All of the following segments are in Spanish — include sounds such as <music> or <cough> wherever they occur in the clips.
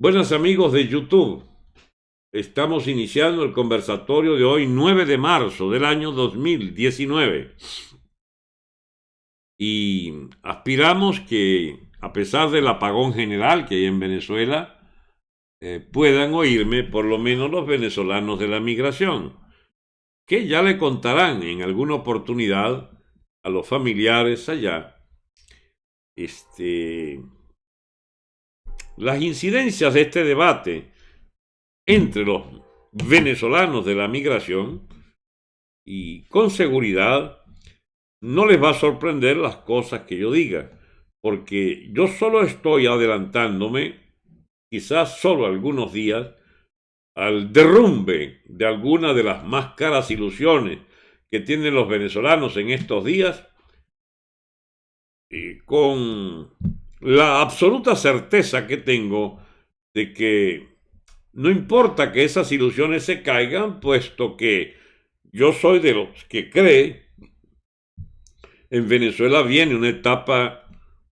Buenas amigos de YouTube. Estamos iniciando el conversatorio de hoy, 9 de marzo del año 2019. Y aspiramos que, a pesar del apagón general que hay en Venezuela, eh, puedan oírme por lo menos los venezolanos de la migración, que ya le contarán en alguna oportunidad a los familiares allá este, las incidencias de este debate entre los venezolanos de la migración y con seguridad no les va a sorprender las cosas que yo diga, porque yo solo estoy adelantándome, quizás solo algunos días, al derrumbe de alguna de las más caras ilusiones que tienen los venezolanos en estos días, y con la absoluta certeza que tengo de que no importa que esas ilusiones se caigan, puesto que yo soy de los que cree en Venezuela viene una etapa,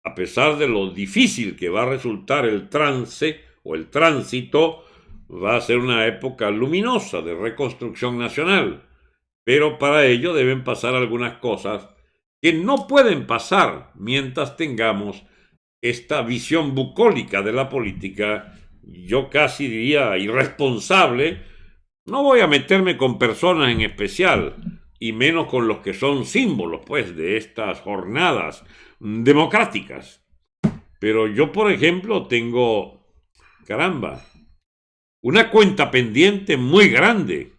a pesar de lo difícil que va a resultar el trance o el tránsito, va a ser una época luminosa de reconstrucción nacional. Pero para ello deben pasar algunas cosas que no pueden pasar mientras tengamos esta visión bucólica de la política, yo casi diría irresponsable, no voy a meterme con personas en especial, y menos con los que son símbolos, pues, de estas jornadas democráticas. Pero yo, por ejemplo, tengo, caramba, una cuenta pendiente muy grande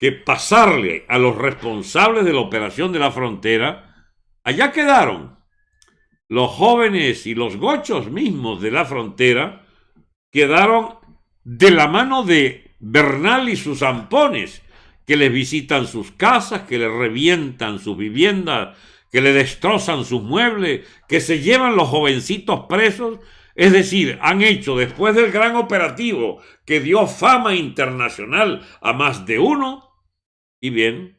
que pasarle a los responsables de la operación de la frontera, allá quedaron los jóvenes y los gochos mismos de la frontera quedaron de la mano de Bernal y sus zampones, que les visitan sus casas, que le revientan sus viviendas, que le destrozan sus muebles, que se llevan los jovencitos presos. Es decir, han hecho después del gran operativo que dio fama internacional a más de uno, y bien,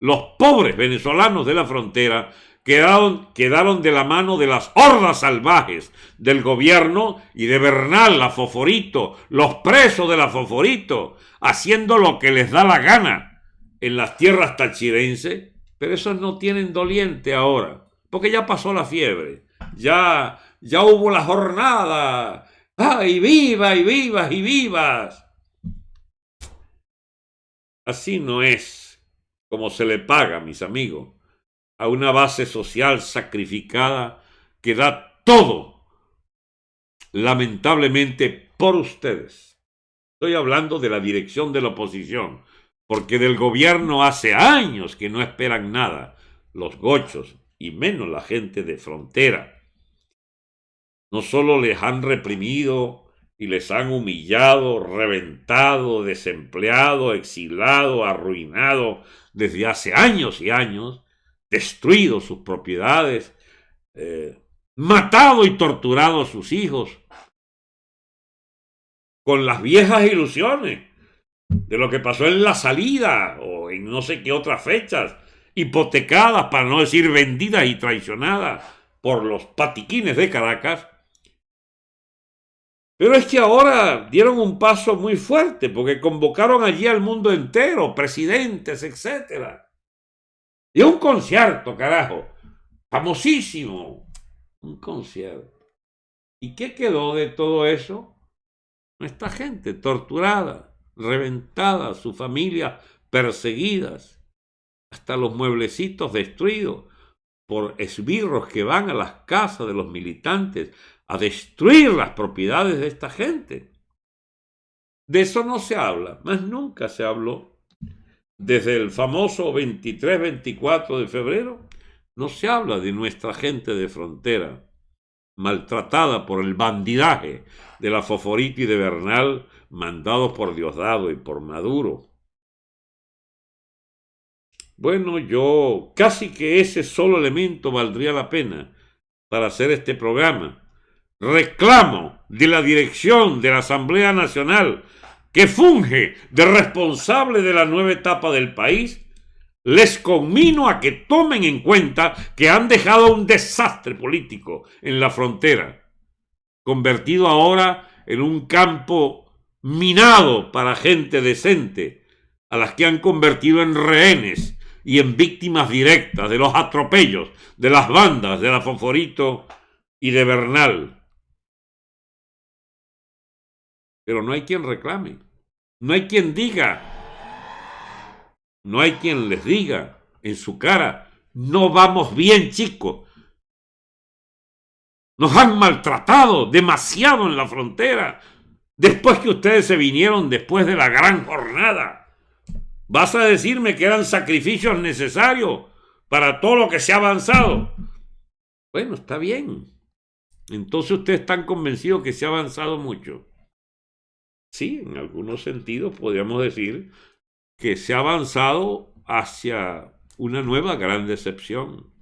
los pobres venezolanos de la frontera quedaron, quedaron de la mano de las hordas salvajes del gobierno y de Bernal, la Foforito, los presos de la Foforito, haciendo lo que les da la gana en las tierras tachirenses, pero esos no tienen doliente ahora, porque ya pasó la fiebre, ya, ya hubo la jornada, ¡ay, viva y vivas y vivas! Así no es como se le paga, mis amigos a una base social sacrificada que da todo, lamentablemente, por ustedes. Estoy hablando de la dirección de la oposición, porque del gobierno hace años que no esperan nada, los gochos y menos la gente de frontera. No solo les han reprimido y les han humillado, reventado, desempleado, exilado, arruinado desde hace años y años, destruido sus propiedades, eh, matado y torturado a sus hijos, con las viejas ilusiones de lo que pasó en la salida o en no sé qué otras fechas, hipotecadas, para no decir vendidas y traicionadas por los patiquines de Caracas. Pero es que ahora dieron un paso muy fuerte porque convocaron allí al mundo entero, presidentes, etcétera y un concierto, carajo. Famosísimo. Un concierto. ¿Y qué quedó de todo eso? Nuestra gente torturada, reventada, su familia perseguidas, hasta los mueblecitos destruidos por esbirros que van a las casas de los militantes a destruir las propiedades de esta gente. De eso no se habla, más nunca se habló desde el famoso 23-24 de febrero, no se habla de nuestra gente de frontera, maltratada por el bandidaje de la Foforita y de Bernal, mandados por Diosdado y por Maduro. Bueno, yo casi que ese solo elemento valdría la pena para hacer este programa. Reclamo de la dirección de la Asamblea Nacional que funge de responsable de la nueva etapa del país, les conmino a que tomen en cuenta que han dejado un desastre político en la frontera, convertido ahora en un campo minado para gente decente, a las que han convertido en rehenes y en víctimas directas de los atropellos de las bandas de la Foforito y de Bernal. Pero no hay quien reclame, no hay quien diga, no hay quien les diga en su cara, no vamos bien chicos, nos han maltratado demasiado en la frontera, después que ustedes se vinieron después de la gran jornada. ¿Vas a decirme que eran sacrificios necesarios para todo lo que se ha avanzado? Bueno, está bien. Entonces ustedes están convencidos que se ha avanzado mucho. Sí, en algunos sentidos podríamos decir que se ha avanzado hacia una nueva gran decepción.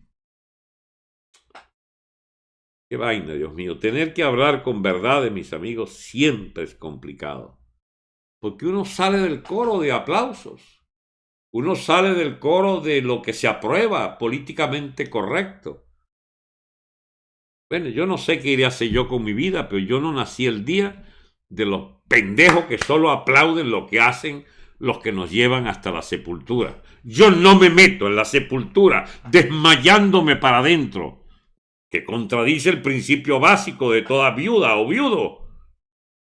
Qué vaina, Dios mío. Tener que hablar con verdad de mis amigos siempre es complicado. Porque uno sale del coro de aplausos. Uno sale del coro de lo que se aprueba políticamente correcto. Bueno, yo no sé qué iré a hacer yo con mi vida, pero yo no nací el día de los pendejos que solo aplauden lo que hacen los que nos llevan hasta la sepultura. Yo no me meto en la sepultura desmayándome para adentro, que contradice el principio básico de toda viuda o viudo,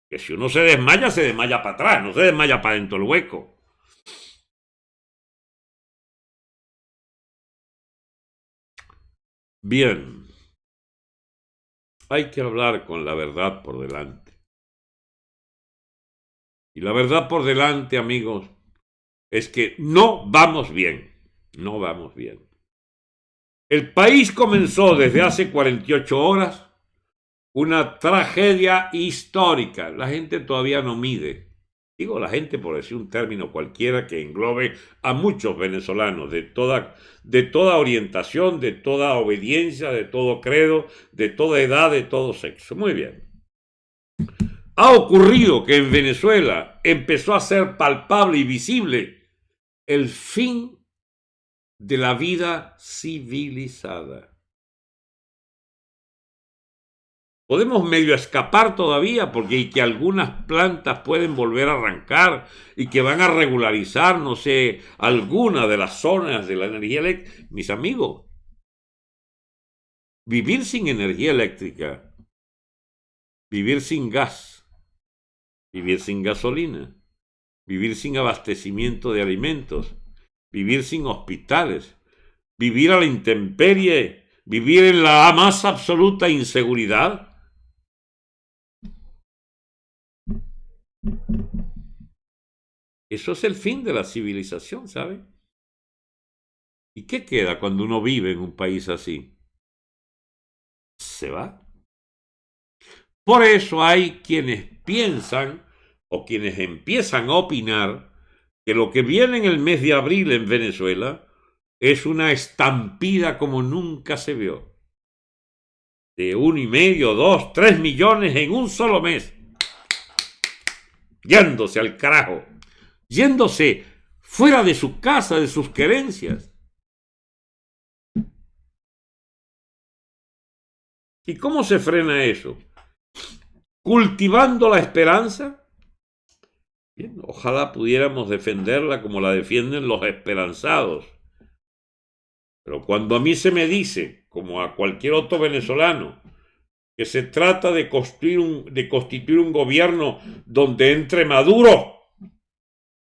que si uno se desmaya, se desmaya para atrás, no se desmaya para dentro del hueco. Bien, hay que hablar con la verdad por delante. Y la verdad por delante, amigos, es que no vamos bien, no vamos bien. El país comenzó desde hace 48 horas una tragedia histórica. La gente todavía no mide. Digo la gente por decir un término cualquiera que englobe a muchos venezolanos de toda, de toda orientación, de toda obediencia, de todo credo, de toda edad, de todo sexo. Muy bien. Ha ocurrido que en Venezuela empezó a ser palpable y visible el fin de la vida civilizada. Podemos medio escapar todavía porque hay que algunas plantas pueden volver a arrancar y que van a regularizar, no sé, alguna de las zonas de la energía eléctrica. Mis amigos, vivir sin energía eléctrica, vivir sin gas, vivir sin gasolina, vivir sin abastecimiento de alimentos, vivir sin hospitales, vivir a la intemperie, vivir en la más absoluta inseguridad. Eso es el fin de la civilización, ¿sabe? ¿Y qué queda cuando uno vive en un país así? Se va. Por eso hay quienes piensan o quienes empiezan a opinar que lo que viene en el mes de abril en Venezuela es una estampida como nunca se vio. De uno y medio, dos, tres millones en un solo mes. Yéndose al carajo. Yéndose fuera de su casa, de sus querencias. ¿Y cómo se frena eso? Cultivando la esperanza. ojalá pudiéramos defenderla como la defienden los esperanzados. Pero cuando a mí se me dice, como a cualquier otro venezolano, que se trata de construir un, de constituir un gobierno donde entre Maduro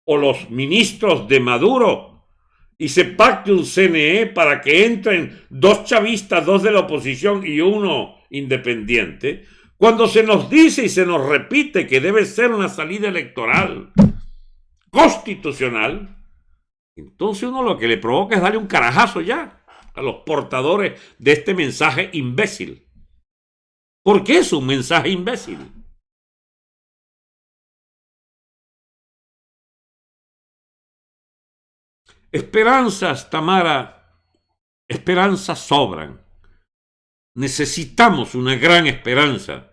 o los ministros de Maduro y se pacte un CNE para que entren dos chavistas, dos de la oposición y uno independiente, cuando se nos dice y se nos repite que debe ser una salida electoral constitucional, entonces uno lo que le provoca es darle un carajazo ya a los portadores de este mensaje imbécil. ¿Por qué es un mensaje imbécil? Esperanzas, Tamara, esperanzas sobran. Necesitamos una gran esperanza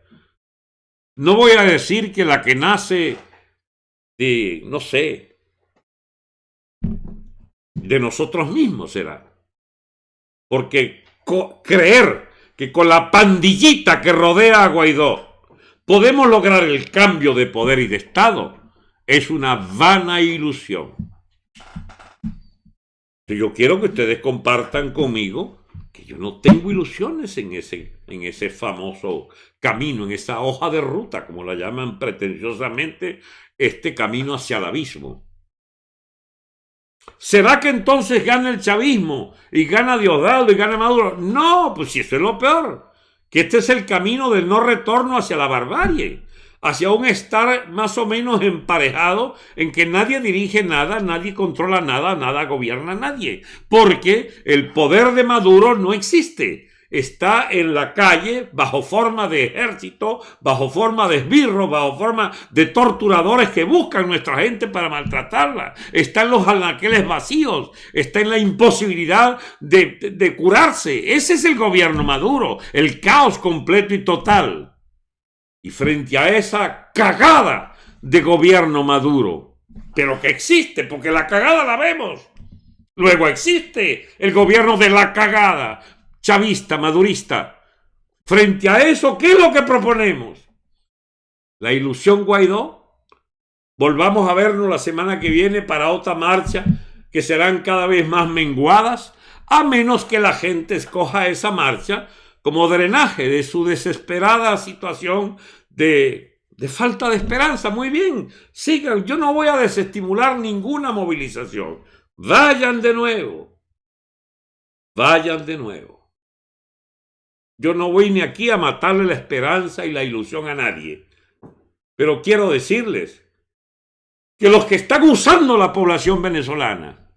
no voy a decir que la que nace de, no sé, de nosotros mismos será. Porque creer que con la pandillita que rodea a Guaidó podemos lograr el cambio de poder y de Estado es una vana ilusión. Yo quiero que ustedes compartan conmigo que yo no tengo ilusiones en ese, en ese famoso camino, en esa hoja de ruta, como la llaman pretenciosamente, este camino hacia el abismo. ¿Será que entonces gana el chavismo y gana Diosdado y gana Maduro? No, pues si eso es lo peor, que este es el camino del no retorno hacia la barbarie, hacia un estar más o menos emparejado en que nadie dirige nada, nadie controla nada, nada gobierna nadie, porque el poder de Maduro no existe está en la calle bajo forma de ejército, bajo forma de esbirros, bajo forma de torturadores que buscan nuestra gente para maltratarla. Está en los anaqueles vacíos, está en la imposibilidad de, de curarse. Ese es el gobierno maduro, el caos completo y total. Y frente a esa cagada de gobierno maduro, pero que existe, porque la cagada la vemos. Luego existe el gobierno de la cagada, chavista, madurista. Frente a eso, ¿qué es lo que proponemos? La ilusión Guaidó. Volvamos a vernos la semana que viene para otra marcha que serán cada vez más menguadas, a menos que la gente escoja esa marcha como drenaje de su desesperada situación de, de falta de esperanza. Muy bien, sigan, yo no voy a desestimular ninguna movilización. Vayan de nuevo. Vayan de nuevo. Yo no voy ni aquí a matarle la esperanza y la ilusión a nadie. Pero quiero decirles que los que están usando la población venezolana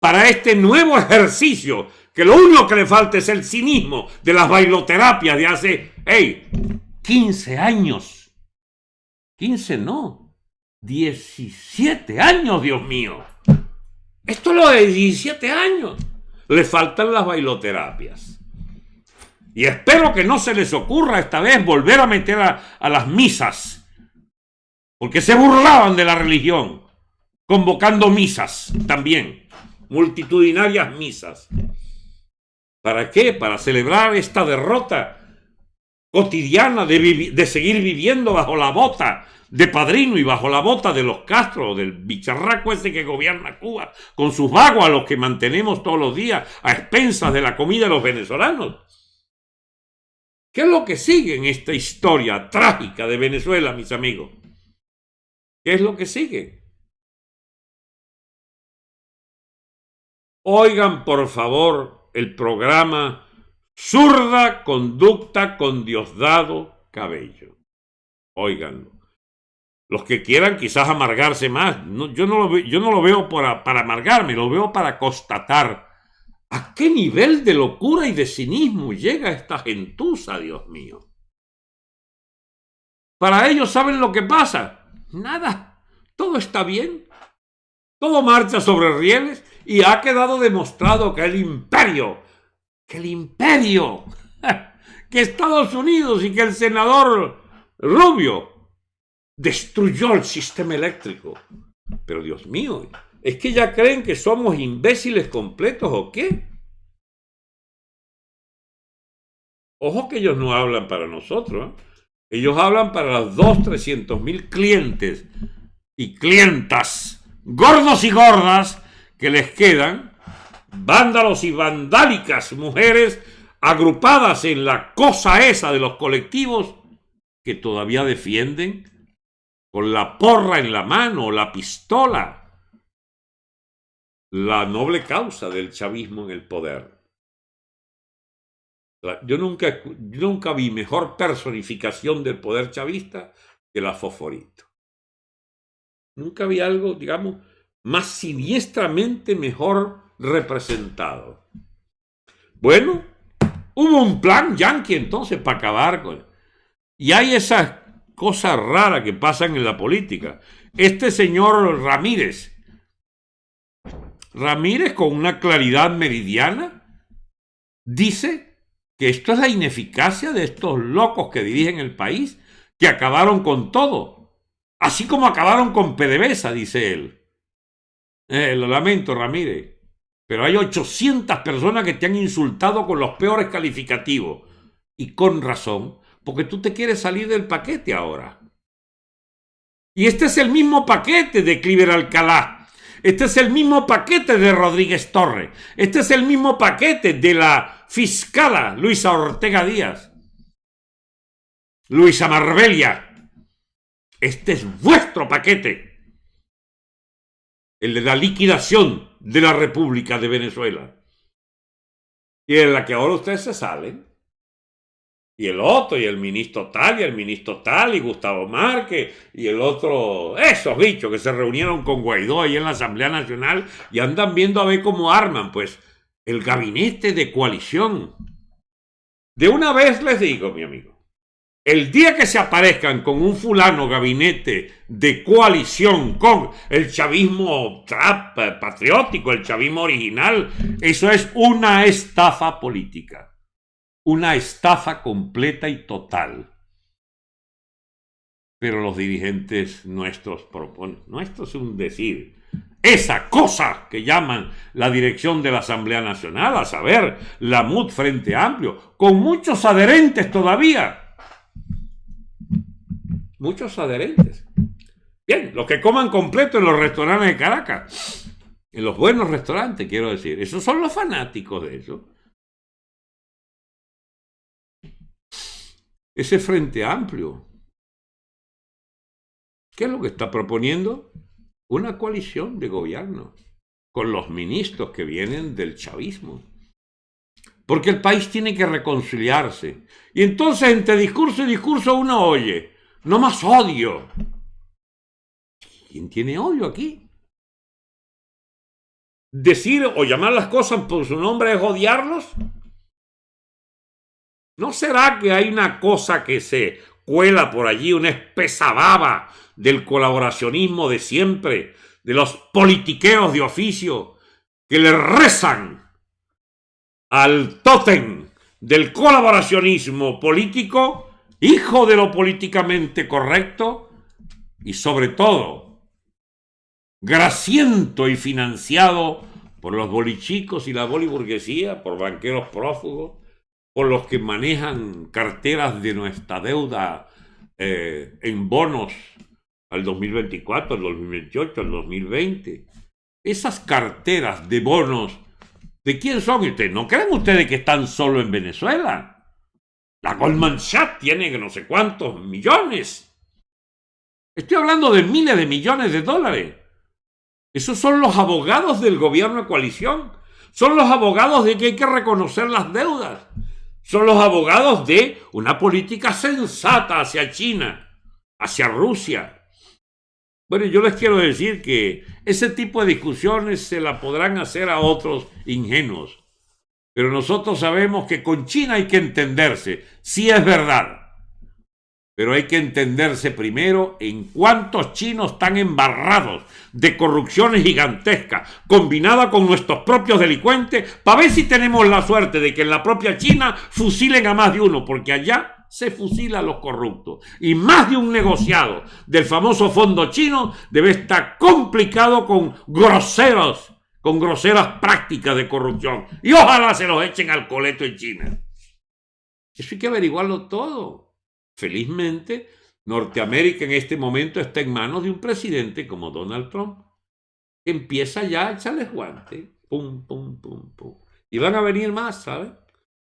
para este nuevo ejercicio, que lo único que le falta es el cinismo de las bailoterapias de hace, hey, 15 años. 15 no, 17 años, Dios mío. Esto es lo de 17 años. Le faltan las bailoterapias. Y espero que no se les ocurra esta vez volver a meter a, las misas, porque se burlaban de la religión, convocando misas también, multitudinarias misas. ¿Para qué? Para celebrar esta derrota cotidiana de, de, seguir viviendo bajo la bota de padrino y bajo la bota de los Castro, del bicharraco ese que gobierna Cuba, con sus vagos los que mantenemos todos los días a expensas de la comida de los venezolanos. ¿Qué es lo que sigue en esta historia trágica de Venezuela, mis amigos? ¿Qué es lo que sigue? Oigan, por favor, el programa Zurda Conducta con Diosdado Cabello. Óiganlo. Los que quieran quizás amargarse más, yo, no lo, yo no lo veo para amargarme, lo veo para constatar ¿A qué nivel de locura y de cinismo llega esta gentuza, Dios mío? Para ellos saben lo que pasa. Nada. Todo está bien. Todo marcha sobre rieles y ha quedado demostrado que el imperio, que el imperio, <laughs> que Estados Unidos y que el senador Rubio destruyó el sistema eléctrico. Pero Dios mío, ¿Es que ya creen que somos imbéciles completos o qué? Ojo que ellos no hablan para nosotros. ¿eh? Ellos hablan para los dos, trescientos mil clientes y clientas, gordos y gordas, que les quedan, vándalos y vandálicas mujeres agrupadas en la cosa esa de los colectivos que todavía defienden con la porra en la mano, la pistola, la noble causa del chavismo en el poder. Yo nunca, nunca vi mejor personificación del poder chavista que la Foforito. Nunca vi algo, digamos, más siniestramente mejor representado. Bueno, hubo un plan yanqui entonces para acabar con... Y hay esas cosas raras que pasan en la política. Este señor Ramírez, Ramírez, con una claridad meridiana, dice que esto es la ineficacia de estos locos que dirigen el país, que acabaron con todo, así como acabaron con PDVSA, dice él. Eh, lo lamento, Ramírez, pero hay 800 personas que te han insultado con los peores calificativos, y con razón, porque tú te quieres salir del paquete ahora. Y este es el mismo paquete de Cliver Alcalá. Este es el mismo paquete de Rodríguez Torre. Este es el mismo paquete de la fiscala Luisa Ortega Díaz. Luisa Marbella. Este es vuestro paquete. El de la liquidación de la República de Venezuela. Y en la que ahora ustedes se salen y el otro, y el ministro tal, y el ministro tal, y Gustavo Márquez, y el otro, esos bichos que se reunieron con Guaidó ahí en la Asamblea Nacional y andan viendo a ver cómo arman, pues, el gabinete de coalición. De una vez les digo, mi amigo, el día que se aparezcan con un fulano gabinete de coalición con el chavismo trap, eh, patriótico, el chavismo original, eso es una estafa política una estafa completa y total. Pero los dirigentes nuestros proponen, nuestro es un decir, esa cosa que llaman la dirección de la Asamblea Nacional, a saber, la MUD Frente Amplio, con muchos adherentes todavía. Muchos adherentes. Bien, los que coman completo en los restaurantes de Caracas, en los buenos restaurantes, quiero decir, esos son los fanáticos de eso. Ese frente amplio. ¿Qué es lo que está proponiendo? Una coalición de gobierno con los ministros que vienen del chavismo. Porque el país tiene que reconciliarse. Y entonces entre discurso y discurso uno oye, no más odio. ¿Quién tiene odio aquí? Decir o llamar las cosas por su nombre es odiarlos. ¿No será que hay una cosa que se cuela por allí, una espesa baba del colaboracionismo de siempre, de los politiqueos de oficio, que le rezan al tótem del colaboracionismo político, hijo de lo políticamente correcto y sobre todo graciento y financiado por los bolichicos y la boliburguesía, por banqueros prófugos, por los que manejan carteras de nuestra deuda eh, en bonos al 2024, al 2028, al 2020. Esas carteras de bonos, ¿de quién son ustedes? ¿No creen ustedes que están solo en Venezuela? La Goldman Sachs tiene no sé cuántos millones. Estoy hablando de miles de millones de dólares. Esos son los abogados del gobierno de coalición. Son los abogados de que hay que reconocer las deudas son los abogados de una política sensata hacia China, hacia Rusia. Bueno, yo les quiero decir que ese tipo de discusiones se la podrán hacer a otros ingenuos. Pero nosotros sabemos que con China hay que entenderse, sí es verdad. Pero hay que entenderse primero en cuántos chinos están embarrados de corrupciones gigantescas, combinada con nuestros propios delincuentes, para ver si tenemos la suerte de que en la propia China fusilen a más de uno, porque allá se fusila a los corruptos. Y más de un negociado del famoso fondo chino debe estar complicado con groseros, con groseras prácticas de corrupción. Y ojalá se los echen al coleto en China. Eso hay que averiguarlo todo. Felizmente, Norteamérica en este momento está en manos de un presidente como Donald Trump. Empieza ya a echarles guante. Pum, pum, pum, pum. Y van a venir más, ¿sabes?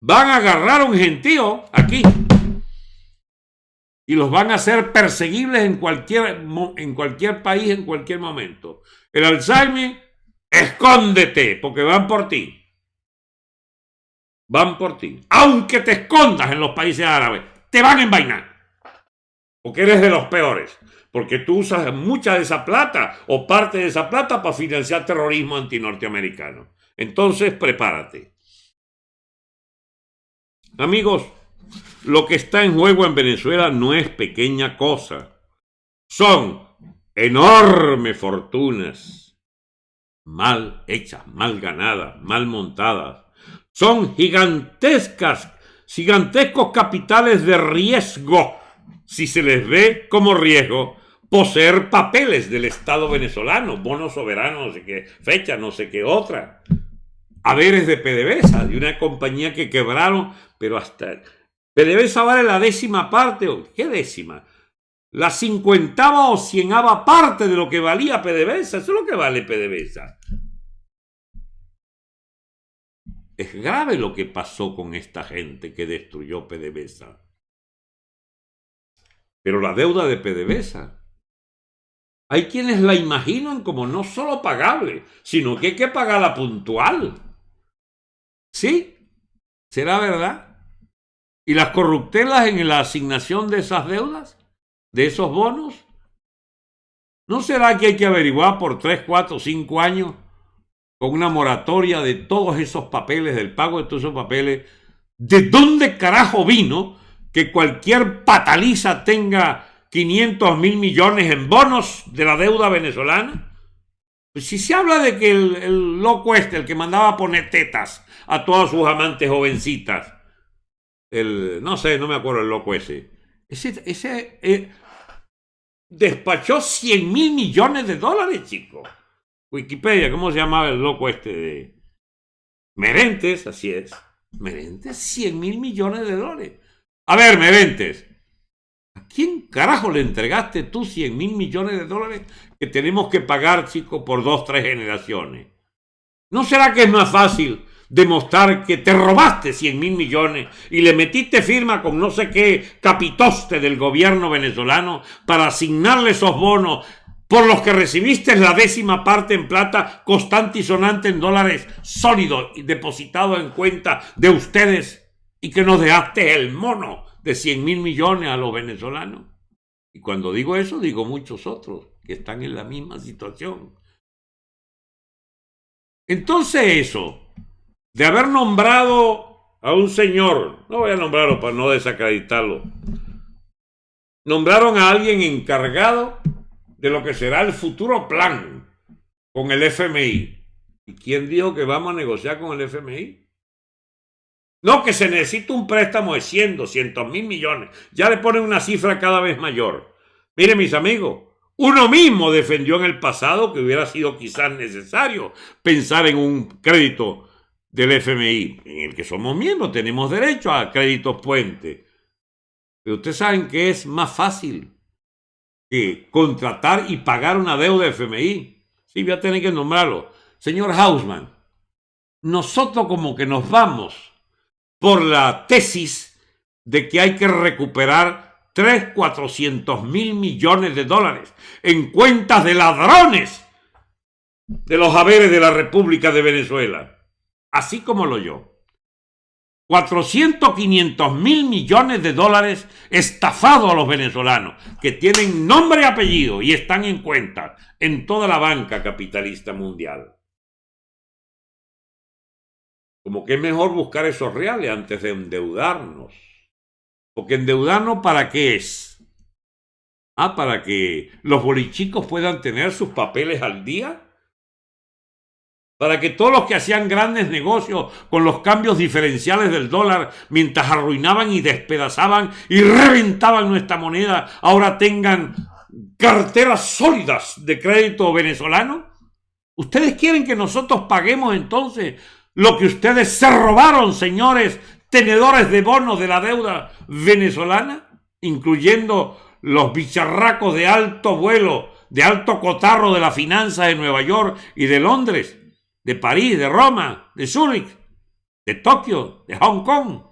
Van a agarrar un gentío aquí. Y los van a hacer perseguibles en cualquier, en cualquier país, en cualquier momento. El Alzheimer, escóndete, porque van por ti. Van por ti. Aunque te escondas en los países árabes, te van a envainar. Porque eres de los peores. Porque tú usas mucha de esa plata o parte de esa plata para financiar terrorismo antinorteamericano. Entonces, prepárate. Amigos, lo que está en juego en Venezuela no es pequeña cosa. Son enormes fortunas mal hechas, mal ganadas, mal montadas. Son gigantescas gigantescos capitales de riesgo, si se les ve como riesgo poseer papeles del Estado venezolano, bonos soberanos, no sé qué fecha, no sé qué otra, haberes de PDVSA, de una compañía que quebraron, pero hasta PDVSA vale la décima parte, ¿qué décima? La cincuentava o cienava parte de lo que valía PDVSA, eso es lo que vale PDVSA. Es grave lo que pasó con esta gente que destruyó PDVSA. Pero la deuda de PDVSA, hay quienes la imaginan como no solo pagable, sino que hay que pagarla puntual. ¿Sí? ¿Será verdad? ¿Y las corruptelas en la asignación de esas deudas? ¿De esos bonos? ¿No será que hay que averiguar por 3, 4, 5 años con una moratoria de todos esos papeles, del pago de todos esos papeles? ¿De dónde carajo vino que cualquier pataliza tenga 500 mil millones en bonos de la deuda venezolana? Pues si se habla de que el, loco este, el que mandaba poner tetas a todas sus amantes jovencitas, el, no sé, no me acuerdo el loco ese, ese, ese eh, despachó 100 mil millones de dólares, chico. Wikipedia, ¿cómo se llamaba el loco este de Merentes? Así es. Merentes, 100 mil millones de dólares. A ver, Merentes, ¿a quién carajo le entregaste tú 100 mil millones de dólares que tenemos que pagar, chico, por dos, tres generaciones? ¿No será que es más fácil demostrar que te robaste 100 mil millones y le metiste firma con no sé qué capitoste del gobierno venezolano para asignarle esos bonos por los que recibiste la décima parte en plata constante y sonante en dólares sólidos y depositado en cuenta de ustedes y que nos dejaste el mono de 100 mil millones a los venezolanos. Y cuando digo eso, digo muchos otros que están en la misma situación. Entonces eso, de haber nombrado a un señor, no voy a nombrarlo para no desacreditarlo, nombraron a alguien encargado de lo que será el futuro plan con el FMI. ¿Y quién dijo que vamos a negociar con el FMI? No, que se necesita un préstamo de 100, 200 mil millones. Ya le ponen una cifra cada vez mayor. Miren mis amigos, uno mismo defendió en el pasado que hubiera sido quizás necesario pensar en un crédito del FMI, en el que somos miembros, tenemos derecho a créditos puente. Pero ustedes saben que es más fácil contratar y pagar una deuda de FMI. Sí, voy a tener que nombrarlo. Señor Hausman, nosotros como que nos vamos por la tesis de que hay que recuperar 3, 400 mil millones de dólares en cuentas de ladrones de los haberes de la República de Venezuela, así como lo yo. 400, 500 mil millones de dólares estafados a los venezolanos, que tienen nombre y apellido y están en cuenta en toda la banca capitalista mundial. Como que es mejor buscar esos reales antes de endeudarnos. Porque endeudarnos para qué es? Ah, para que los bolichicos puedan tener sus papeles al día. Para que todos los que hacían grandes negocios con los cambios diferenciales del dólar, mientras arruinaban y despedazaban y reventaban nuestra moneda, ahora tengan carteras sólidas de crédito venezolano. ¿Ustedes quieren que nosotros paguemos entonces lo que ustedes se robaron, señores, tenedores de bonos de la deuda venezolana, incluyendo los bicharracos de alto vuelo, de alto cotarro de la finanza de Nueva York y de Londres, de París, de Roma, de Zúrich, de Tokio, de Hong Kong.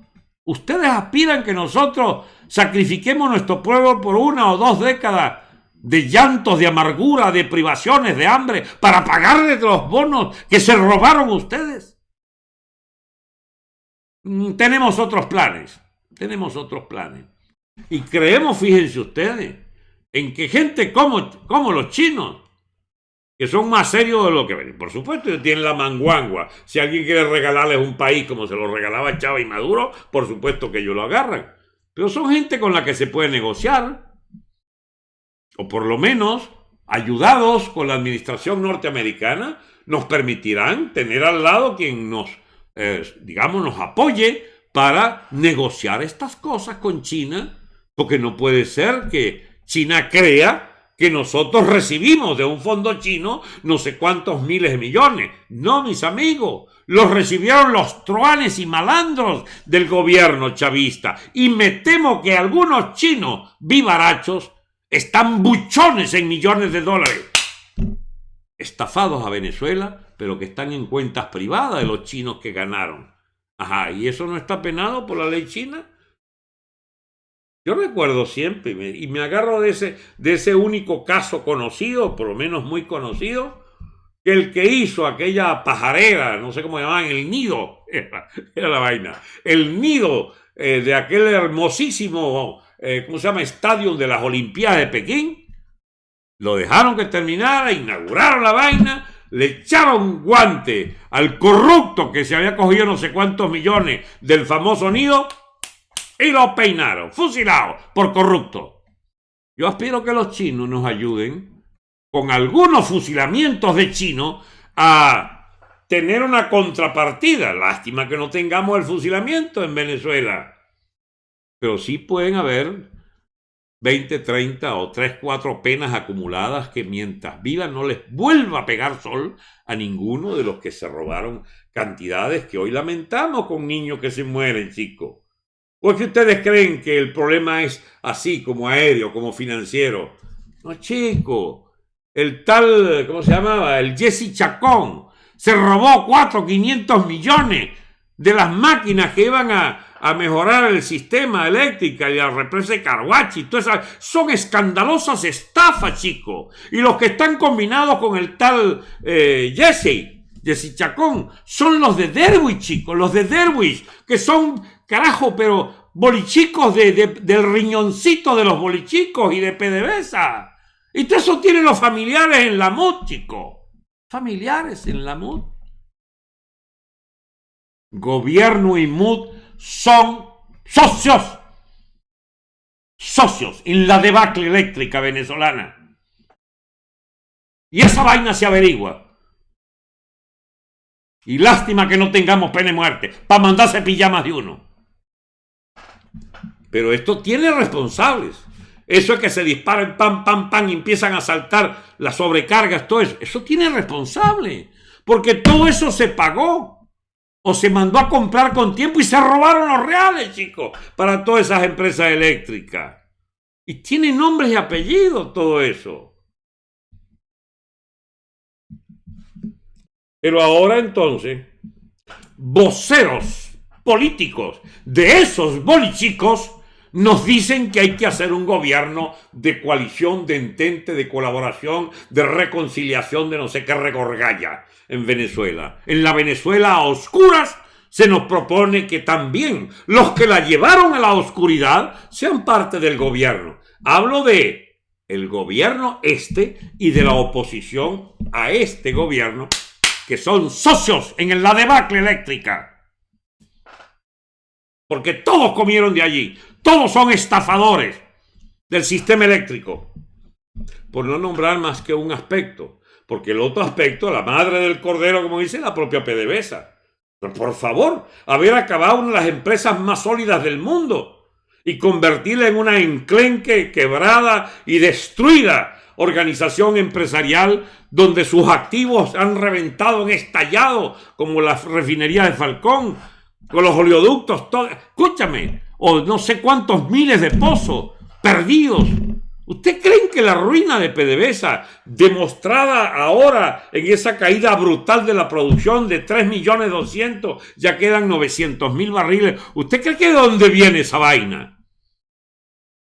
Ustedes aspiran que nosotros sacrifiquemos nuestro pueblo por una o dos décadas de llantos, de amargura, de privaciones, de hambre, para pagarles los bonos que se robaron ustedes. Mm, tenemos otros planes, tenemos otros planes. Y creemos, fíjense ustedes, en que gente como, como los chinos, que son más serios de lo que ven. Por supuesto, tienen la manguangua. Si alguien quiere regalarles un país como se lo regalaba Chávez y Maduro, por supuesto que ellos lo agarran. Pero son gente con la que se puede negociar, o por lo menos, ayudados con la administración norteamericana, nos permitirán tener al lado quien nos digamos, nos apoye para negociar estas cosas con China, porque no puede ser que China crea que nosotros recibimos de un fondo chino no sé cuántos miles de millones. No, mis amigos, los recibieron los truanes y malandros del gobierno chavista. Y me temo que algunos chinos vivarachos están buchones en millones de dólares. Estafados a Venezuela, pero que están en cuentas privadas de los chinos que ganaron. Ajá, ¿y eso no está penado por la ley china? Yo recuerdo siempre, y me, agarro de ese, de ese único caso conocido, por lo menos muy conocido, que el que hizo aquella pajarera, no sé cómo llamaban, el nido, <laughs> era, la vaina, el nido eh, de aquel hermosísimo, eh, ¿cómo se llama?, estadio de las Olimpiadas de Pekín, lo dejaron que terminara, inauguraron la vaina, le echaron guante al corrupto que se había cogido no sé cuántos millones del famoso nido y lo peinaron, fusilado por corrupto. Yo aspiro que los chinos nos ayuden con algunos fusilamientos de chinos a tener una contrapartida. Lástima que no tengamos el fusilamiento en Venezuela. Pero sí pueden haber 20, 30 o 3, 4 penas acumuladas que mientras vivan no les vuelva a pegar sol a ninguno de los que se robaron cantidades que hoy lamentamos con niños que se mueren, chicos. ¿O es que ustedes creen que el problema es así, como aéreo, como financiero? No, chico. El tal, ¿cómo se llamaba? El Jesse Chacón. Se robó 4, 500 millones de las máquinas que iban a, mejorar el sistema eléctrico y la represa de Carhuachi. Son escandalosas estafas, chico. Y los que están combinados con el tal eh, Jesse, Jesse Chacón, son los de Derwish, chicos. Los de Derwish, que son Carajo, pero bolichicos de, del riñoncito de los bolichicos y de PDVSA. Y todo eso tienen los familiares en la MUD, chico. Familiares en la MUD. Gobierno y MUD son socios. Socios en la debacle eléctrica venezolana. Y esa vaina se averigua. Y lástima que no tengamos pena de muerte para mandarse pijamas de uno. Pero esto tiene responsables. Eso es que se disparen, pam, pam, pam, y empiezan a saltar las sobrecargas, todo eso. Eso tiene responsable. Porque todo eso se pagó. O se mandó a comprar con tiempo y se robaron los reales, chicos, para todas esas empresas eléctricas. Y tiene nombres y apellidos todo eso. Pero ahora entonces, voceros políticos de esos bolichicos nos dicen que hay que hacer un gobierno de coalición, de entente, de colaboración, de reconciliación, de no sé qué regorgalla en Venezuela. En la Venezuela a oscuras se nos propone que también los que la llevaron a la oscuridad sean parte del gobierno. Hablo de el gobierno este y de la oposición a este gobierno, que son socios en la debacle eléctrica. Porque todos comieron de allí. Todos son estafadores del sistema eléctrico. Por no nombrar más que un aspecto. Porque el otro aspecto, la madre del cordero, como dice, la propia PDVSA. Pero por favor, haber acabado una de las empresas más sólidas del mundo y convertirla en una enclenque, quebrada y destruida organización empresarial donde sus activos han reventado, han estallado, como la refinería de Falcón, con los oleoductos, todo. Escúchame, o no sé cuántos miles de pozos perdidos. ¿Usted creen que la ruina de PDVSA, demostrada ahora en esa caída brutal de la producción de 3 millones 200, ya quedan 900 mil barriles? ¿Usted cree que de dónde viene esa vaina?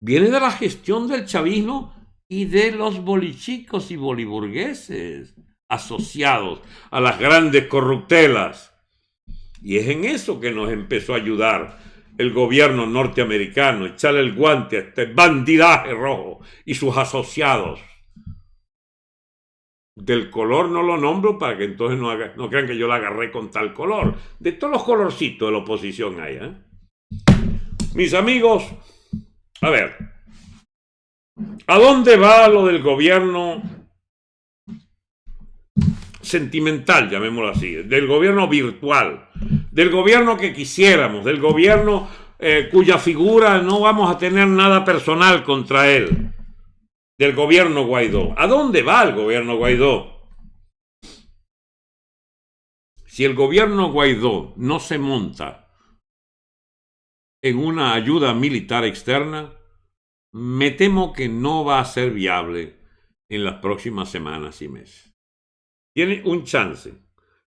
Viene de la gestión del chavismo y de los bolichicos y boliburgueses asociados a las grandes corruptelas. Y es en eso que nos empezó a ayudar el gobierno norteamericano, echarle el guante a este bandidaje rojo y sus asociados. Del color no lo nombro para que entonces no, no crean que yo la agarré con tal color. De todos los colorcitos de la oposición hay. ¿eh? Mis amigos, a ver, ¿a dónde va lo del gobierno sentimental, llamémoslo así, del gobierno virtual, del gobierno que quisiéramos, del gobierno eh, cuya figura no vamos a tener nada personal contra él. del gobierno Guaidó. ¿A dónde va el gobierno Guaidó? Si el gobierno Guaidó no se monta en una ayuda militar externa, me temo que no va a ser viable en las próximas semanas y meses. Tiene un chance.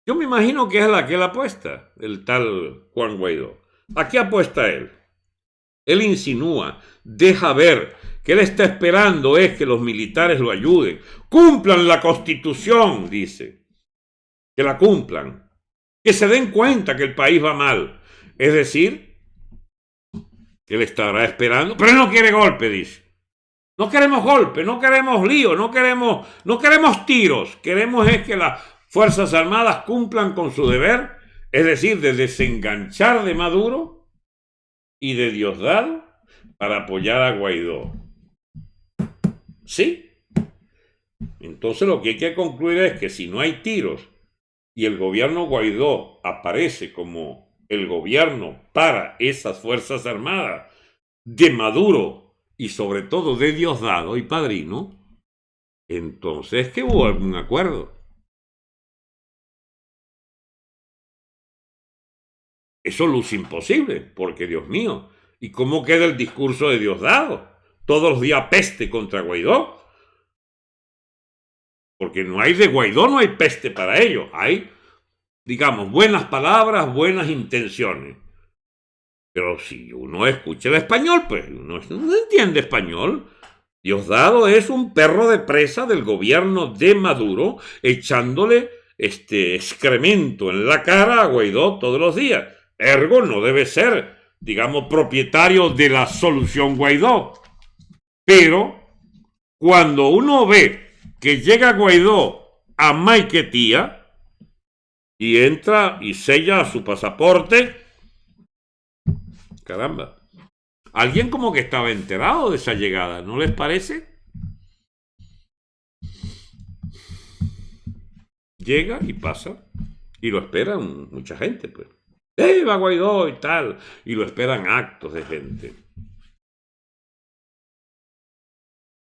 Yo me imagino que es la que él apuesta, el tal Juan Guaidó. ¿A qué apuesta él? Él insinúa, deja ver que él está esperando es que los militares lo ayuden. Cumplan la constitución, dice. Que la cumplan. Que se den cuenta que el país va mal. Es decir, que él estará esperando, pero no quiere golpe, dice. No queremos golpe, no queremos lío, no queremos, no queremos tiros. Queremos es que las Fuerzas Armadas cumplan con su deber, es decir, de desenganchar de Maduro y de Diosdado para apoyar a Guaidó. ¿Sí? Entonces lo que hay que concluir es que si no hay tiros y el gobierno Guaidó aparece como el gobierno para esas Fuerzas Armadas de Maduro y sobre todo de Diosdado y Padrino, entonces que hubo algún acuerdo. Eso luce imposible, porque Dios mío, ¿y cómo queda el discurso de Diosdado? Todos los días peste contra Guaidó. Porque no hay de Guaidó, no hay peste para ello. Hay, digamos, buenas palabras, buenas intenciones. Pero si uno escucha el español, pues uno no entiende español. Diosdado es un perro de presa del gobierno de Maduro, echándole este excremento en la cara a Guaidó todos los días. Ergo no debe ser, digamos, propietario de la solución Guaidó. Pero cuando uno ve que llega Guaidó a Maiquetía y entra y sella su pasaporte, caramba, alguien como que estaba enterado de esa llegada, ¿no les parece? Llega y pasa y lo esperan mucha gente, pues. ¡Eh, va Guaidó y tal! Y lo esperan actos de gente.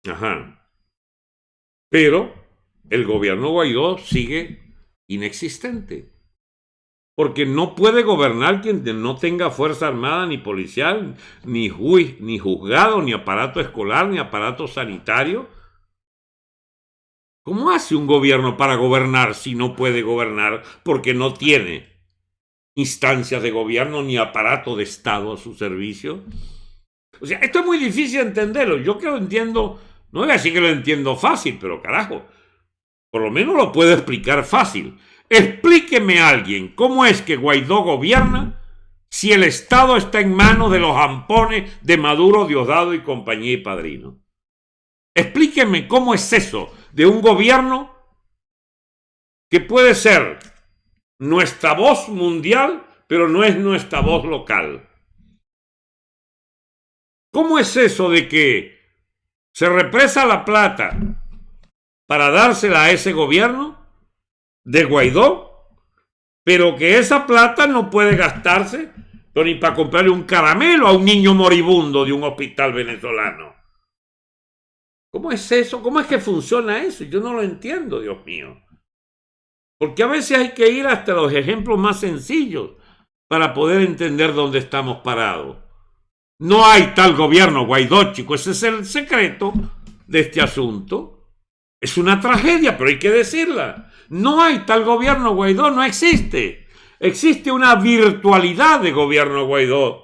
Ajá. Pero el gobierno Guaidó sigue inexistente. Porque no puede gobernar quien no tenga fuerza armada, ni policial, ni, juiz, ni juzgado, ni aparato escolar, ni aparato sanitario. ¿Cómo hace un gobierno para gobernar si no puede gobernar porque no tiene instancias de gobierno ni aparato de Estado a su servicio? O sea, esto es muy difícil entenderlo. Yo que lo entiendo no voy a decir que lo entiendo fácil, pero carajo, por lo menos lo puedo explicar fácil. Explíqueme a alguien cómo es que Guaidó gobierna si el Estado está en manos de los ampones de Maduro, Diosdado y compañía y padrino. Explíqueme cómo es eso de un gobierno que puede ser nuestra voz mundial, pero no es nuestra voz local. ¿Cómo es eso de que se represa la plata para dársela a ese gobierno de Guaidó, pero que esa plata no puede gastarse ni para comprarle un caramelo a un niño moribundo de un hospital venezolano. ¿Cómo es eso? ¿Cómo es que funciona eso? Yo no lo entiendo, Dios mío. Porque a veces hay que ir hasta los ejemplos más sencillos para poder entender dónde estamos parados. No hay tal gobierno, Guaidó, chico. Ese es el secreto de este asunto. Es una tragedia, pero hay que decirla. No hay tal gobierno, Guaidó, no existe. Existe una virtualidad de gobierno Guaidó.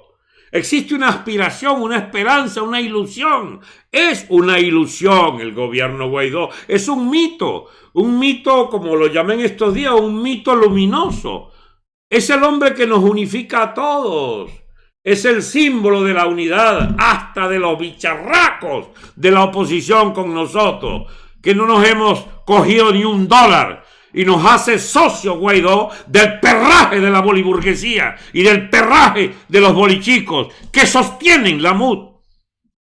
Existe una aspiración, una esperanza, una ilusión. Es una ilusión el gobierno Guaidó. Es un mito. Un mito, como lo llamé en estos días, un mito luminoso. Es el hombre que nos unifica a todos es el símbolo de la unidad hasta de los bicharracos de la oposición con nosotros, que no nos hemos cogido ni un dólar y nos hace socio Guaidó del perraje de la boliburguesía y del perraje de los bolichicos que sostienen la MUD.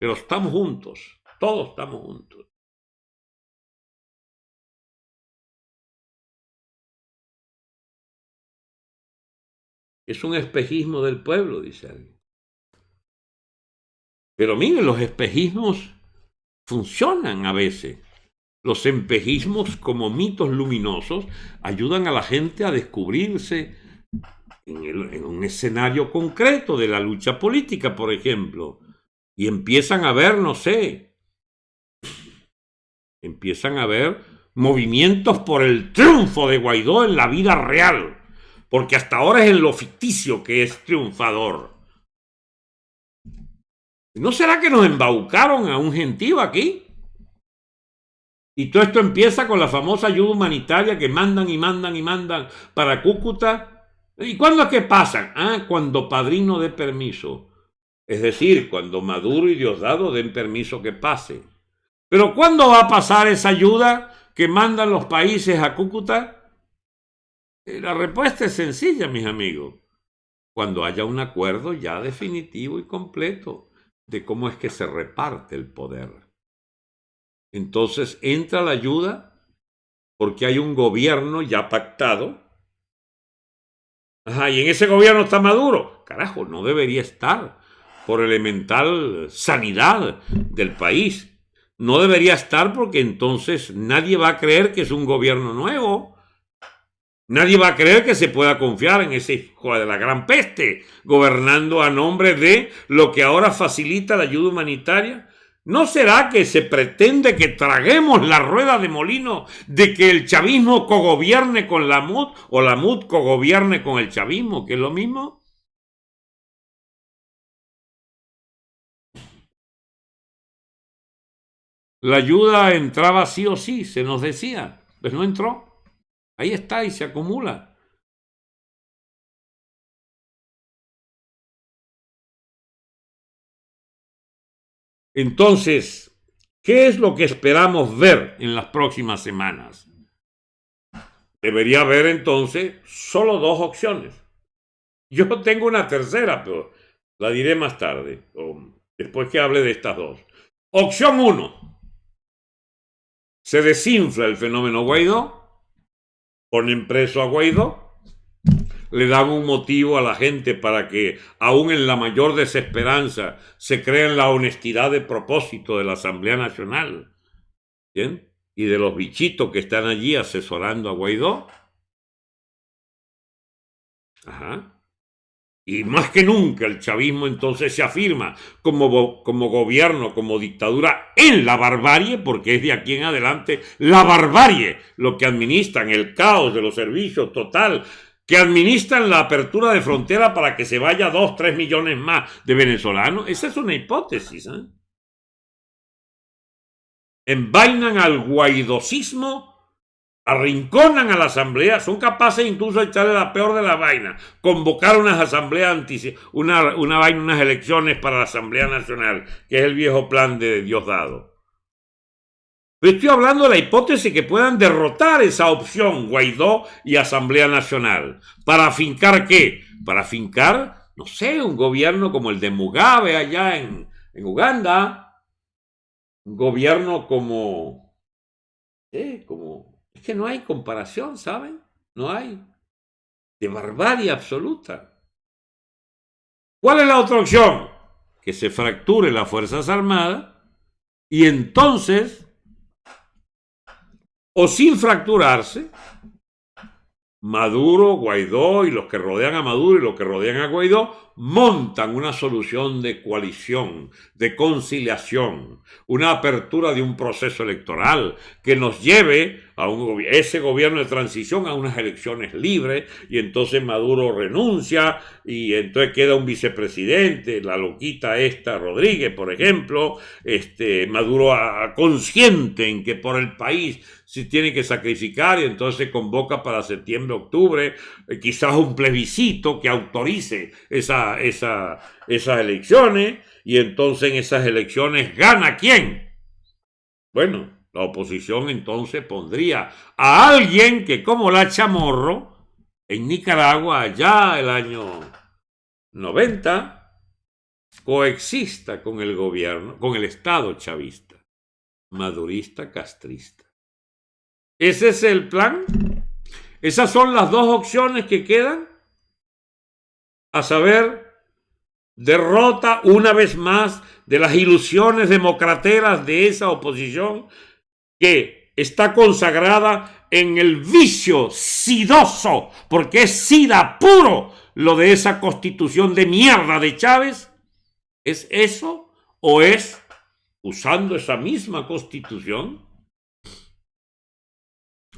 Pero estamos juntos, todos estamos juntos. Es un espejismo del pueblo, dice alguien. Pero miren, los espejismos funcionan a veces. Los empejismos como mitos luminosos ayudan a la gente a descubrirse en, un escenario concreto de la lucha política, por ejemplo, y empiezan a ver, no sé, empiezan a ver movimientos por el triunfo de Guaidó en la vida real, porque hasta ahora es en lo ficticio que es triunfador. ¿No será que nos embaucaron a un gentío aquí? Y todo esto empieza con la famosa ayuda humanitaria que mandan y mandan y mandan para Cúcuta. ¿Y cuándo es que pasan? Ah, cuando Padrino dé permiso. Es decir, cuando Maduro y Diosdado den permiso que pase. Pero ¿cuándo va a pasar esa ayuda que mandan los países a Cúcuta? Eh, la respuesta es sencilla, mis amigos. Cuando haya un acuerdo ya definitivo y completo de cómo es que se reparte el poder. Entonces entra la ayuda porque hay un gobierno ya pactado. Ajá, y en ese gobierno está Maduro. Carajo, no debería estar por elemental sanidad del país. No debería estar porque entonces nadie va a creer que es un gobierno nuevo. Nadie va a creer que se pueda confiar en ese hijo de la gran peste, gobernando a nombre de lo que ahora facilita la ayuda humanitaria ¿No será que se pretende que traguemos la rueda de molino de que el chavismo cogobierne con la MUD o la MUD cogobierne con el chavismo, que es lo mismo? La ayuda entraba sí o sí, se nos decía, pues no entró. Ahí está y se acumula. Entonces, ¿qué es lo que esperamos ver en las próximas semanas? Debería haber entonces solo dos opciones. Yo tengo una tercera, pero la diré más tarde, después que hable de estas dos. Opción uno. Se desinfla el fenómeno Guaidó, ponen preso a Guaidó, le dan un motivo a la gente para que, aún en la mayor desesperanza, se crea en la honestidad de propósito de la Asamblea Nacional y de los bichitos que están allí asesorando a Guaidó. Ajá. Y más que nunca el chavismo entonces se afirma como, como gobierno, como dictadura en la barbarie, porque es de aquí en adelante la barbarie lo que administran, el caos de los servicios total, que administran la apertura de frontera para que se vaya dos, tres millones más de venezolanos. Esa es una hipótesis. ¿eh? Envainan al guaidosismo, arrinconan a la asamblea, son capaces incluso de echarle la peor de la vaina, convocar unas asambleas, una, una vaina, unas elecciones para la Asamblea Nacional, que es el viejo plan de Diosdado. Pero estoy hablando de la hipótesis que puedan derrotar esa opción Guaidó y Asamblea Nacional. ¿Para fincar qué? Para fincar, no sé, un gobierno como el de Mugabe allá en, en Uganda. Un gobierno como... Eh, como... Es que no hay comparación, ¿saben? No hay. De barbarie absoluta. ¿Cuál es la otra opción? Que se fracture las Fuerzas Armadas y entonces o sin fracturarse, Maduro, Guaidó y los que rodean a Maduro y los que rodean a Guaidó montan una solución de coalición, de conciliación, una apertura de un proceso electoral que nos lleve a un, ese gobierno de transición a unas elecciones libres y entonces Maduro renuncia y entonces queda un vicepresidente, la loquita esta Rodríguez, por ejemplo, este Maduro consciente en que por el país se tiene que sacrificar y entonces convoca para septiembre, octubre, eh, quizás un plebiscito que autorice esa esa, esas elecciones y entonces en esas elecciones gana quién. Bueno, la oposición entonces pondría a alguien que como la Chamorro en Nicaragua allá el año 90 coexista con el gobierno, con el Estado chavista, madurista, castrista. ¿Ese es el plan? ¿Esas son las dos opciones que quedan? A saber, derrota una vez más de las ilusiones democrateras de esa oposición que está consagrada en el vicio sidoso, porque es sida puro lo de esa constitución de mierda de Chávez. ¿Es eso o es usando esa misma constitución?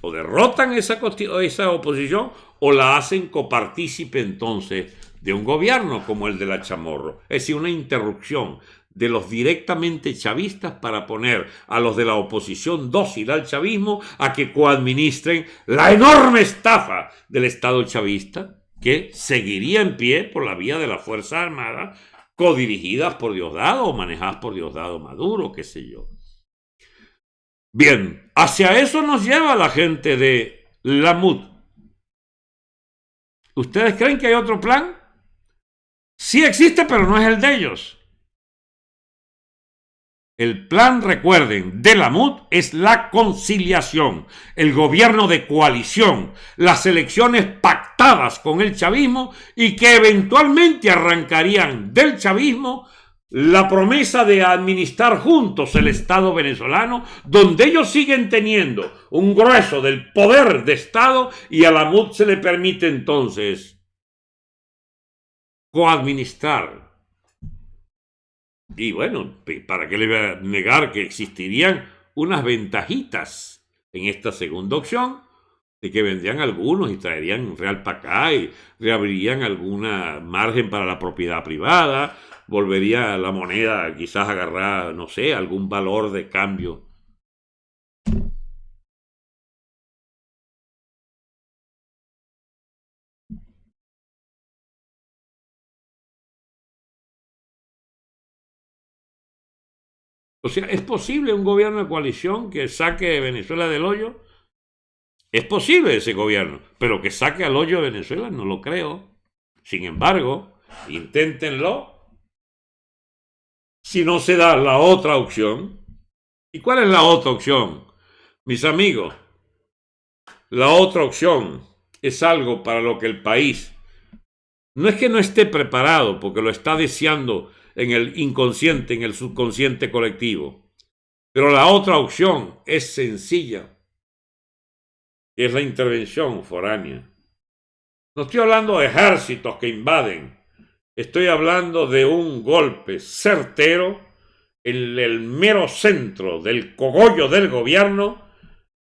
O derrotan esa, esa oposición o la hacen copartícipe entonces de un gobierno como el de la Chamorro. Es decir, una interrupción de los directamente chavistas para poner a los de la oposición dócil al chavismo a que coadministren la enorme estafa del Estado chavista que seguiría en pie por la vía de la Fuerza Armada codirigidas por Diosdado o manejadas por Diosdado Maduro, qué sé yo. Bien, hacia eso nos lleva la gente de la MUD. ¿Ustedes creen que hay otro plan? Sí existe, pero no es el de ellos. El plan, recuerden, de la MUD es la conciliación, el gobierno de coalición, las elecciones pactadas con el chavismo y que eventualmente arrancarían del chavismo la promesa de administrar juntos el Estado venezolano, donde ellos siguen teniendo un grueso del poder de Estado y a la MUD se le permite entonces coadministrar y bueno, ¿para qué le voy a negar que existirían unas ventajitas en esta segunda opción? De que vendrían algunos y traerían real para acá y reabrirían alguna margen para la propiedad privada, volvería la moneda quizás a agarrar, no sé, algún valor de cambio O sea, ¿es posible un gobierno de coalición que saque Venezuela del hoyo? Es posible ese gobierno, pero que saque al hoyo de Venezuela no lo creo. Sin embargo, inténtenlo. Si no se da la otra opción. ¿Y cuál es la otra opción? Mis amigos, la otra opción es algo para lo que el país no es que no esté preparado, porque lo está deseando en el inconsciente, en el subconsciente colectivo. Pero la otra opción es sencilla, es la intervención foránea. No estoy hablando de ejércitos que invaden, estoy hablando de un golpe certero en el mero centro del cogollo del gobierno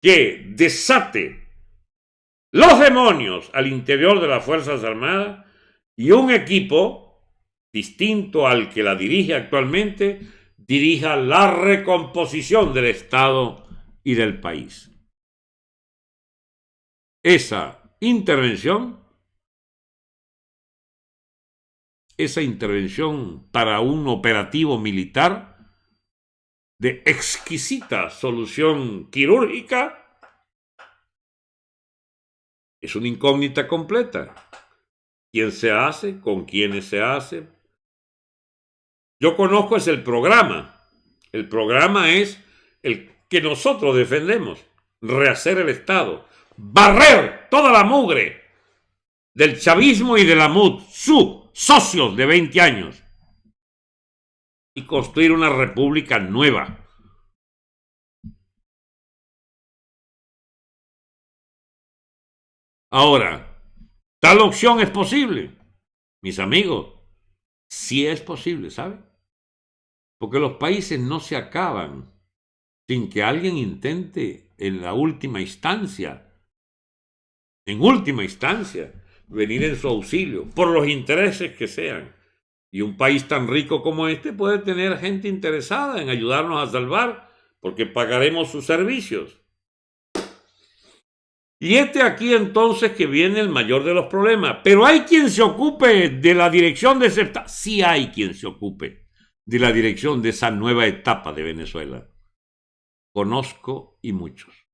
que desate los demonios al interior de las Fuerzas Armadas y un equipo distinto al que la dirige actualmente, dirija la recomposición del Estado y del país. Esa intervención, esa intervención para un operativo militar de exquisita solución quirúrgica, es una incógnita completa. ¿Quién se hace? ¿Con quiénes se hace? Yo conozco es el programa. El programa es el que nosotros defendemos. Rehacer el Estado. Barrer toda la mugre del chavismo y de la MUD, sus socios de 20 años. Y construir una república nueva. Ahora, tal opción es posible. Mis amigos, sí es posible, ¿saben? Porque los países no se acaban sin que alguien intente en la última instancia, en última instancia, venir en su auxilio, por los intereses que sean. Y un país tan rico como este puede tener gente interesada en ayudarnos a salvar, porque pagaremos sus servicios. Y este aquí entonces que viene el mayor de los problemas. Pero hay quien se ocupe de la dirección de ese... Sí hay quien se ocupe de la dirección de esa nueva etapa de Venezuela. Conozco y muchos.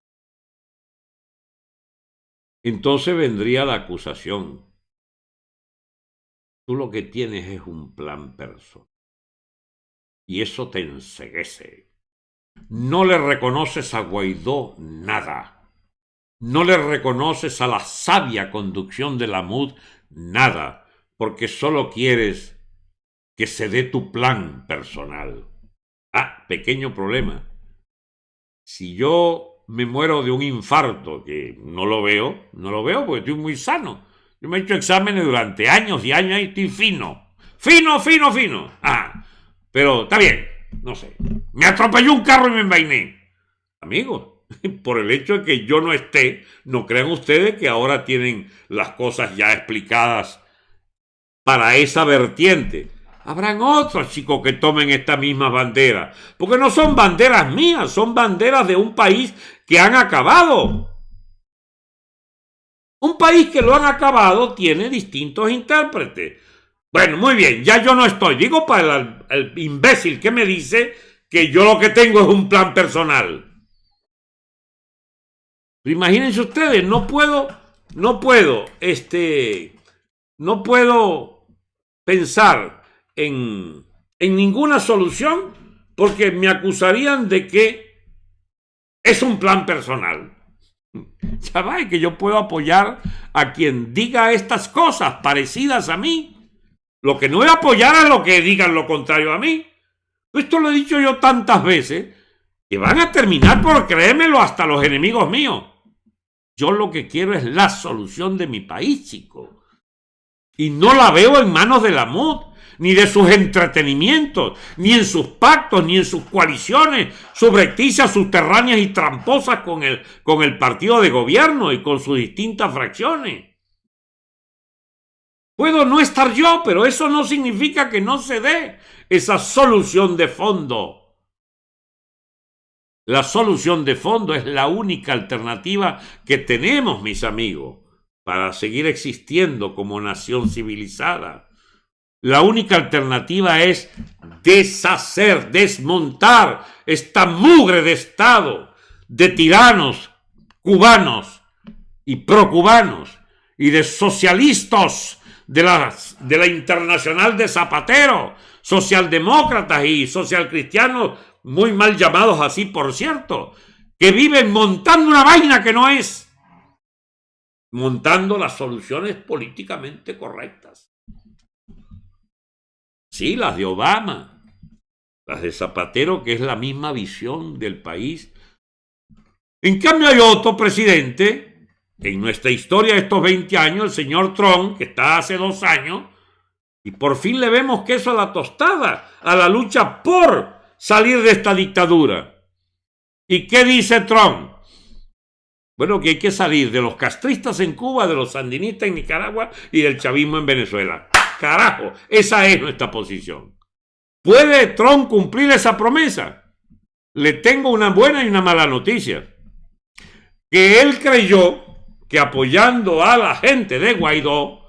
Entonces vendría la acusación. Tú lo que tienes es un plan personal. Y eso te enseguece. No le reconoces a Guaidó nada. No le reconoces a la sabia conducción de la MUD nada, porque solo quieres que se dé tu plan personal. Ah, pequeño problema. Si yo me muero de un infarto, que no lo veo, no lo veo porque estoy muy sano. Yo me he hecho exámenes durante años y años y estoy fino. Fino, fino, fino. Ah, pero está bien, no sé. Me atropelló un carro y me envainé. Amigos, <laughs> por el hecho de que yo no esté, no crean ustedes que ahora tienen las cosas ya explicadas para esa vertiente. Habrán otros chicos que tomen esta misma bandera, porque no son banderas mías, son banderas de un país que han acabado. Un país que lo han acabado tiene distintos intérpretes. Bueno, muy bien, ya yo no estoy. Digo para el, el imbécil que me dice que yo lo que tengo es un plan personal. Imagínense ustedes, no puedo, no puedo, este, no puedo pensar en, ninguna solución porque me acusarían de que es un plan personal. <laughs> ¿Sabes que yo puedo apoyar a quien diga estas cosas parecidas a mí? Lo que no es apoyar a lo que digan lo contrario a mí. Esto lo he dicho yo tantas veces que van a terminar por creérmelo hasta los enemigos míos. Yo lo que quiero es la solución de mi país, chico. Y no la veo en manos de la MUD, ni de sus entretenimientos, ni en sus pactos, ni en sus coaliciones subrepticias, subterráneas y tramposas con el, con el partido de gobierno y con sus distintas fracciones. Puedo no estar yo, pero eso no significa que no se dé esa solución de fondo. La solución de fondo es la única alternativa que tenemos, mis amigos, para seguir existiendo como nación civilizada. La única alternativa es deshacer, desmontar esta mugre de Estado de tiranos cubanos y procubanos y de socialistas de la, de la internacional de Zapatero, socialdemócratas y socialcristianos muy mal llamados así, por cierto, que viven montando una vaina que no es, montando las soluciones políticamente correctas. Sí, las de Obama, las de Zapatero, que es la misma visión del país. En cambio hay otro presidente, en nuestra historia de estos 20 años, el señor Trump, que está hace dos años, y por fin le vemos queso a la tostada, a la lucha por salir de esta dictadura. ¿Y qué dice Trump? Bueno, que hay que salir de los castristas en Cuba, de los sandinistas en Nicaragua y del chavismo en Venezuela. Carajo, esa es nuestra posición. ¿Puede Trump cumplir esa promesa? Le tengo una buena y una mala noticia. Que él creyó que apoyando a la gente de Guaidó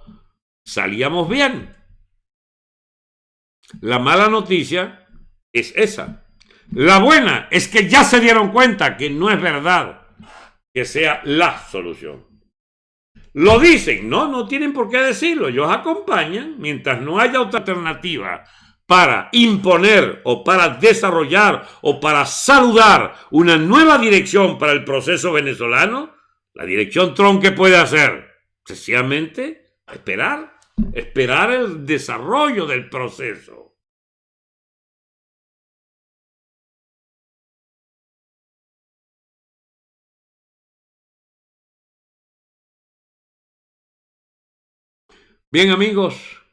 salíamos bien. La mala noticia es esa. La buena es que ya se dieron cuenta que no es verdad que sea la solución. Lo dicen, no, no tienen por qué decirlo, ellos acompañan mientras no haya otra alternativa para imponer o para desarrollar o para saludar una nueva dirección para el proceso venezolano, la dirección Trump que puede hacer, sencillamente esperar, esperar el desarrollo del proceso. Bien amigos,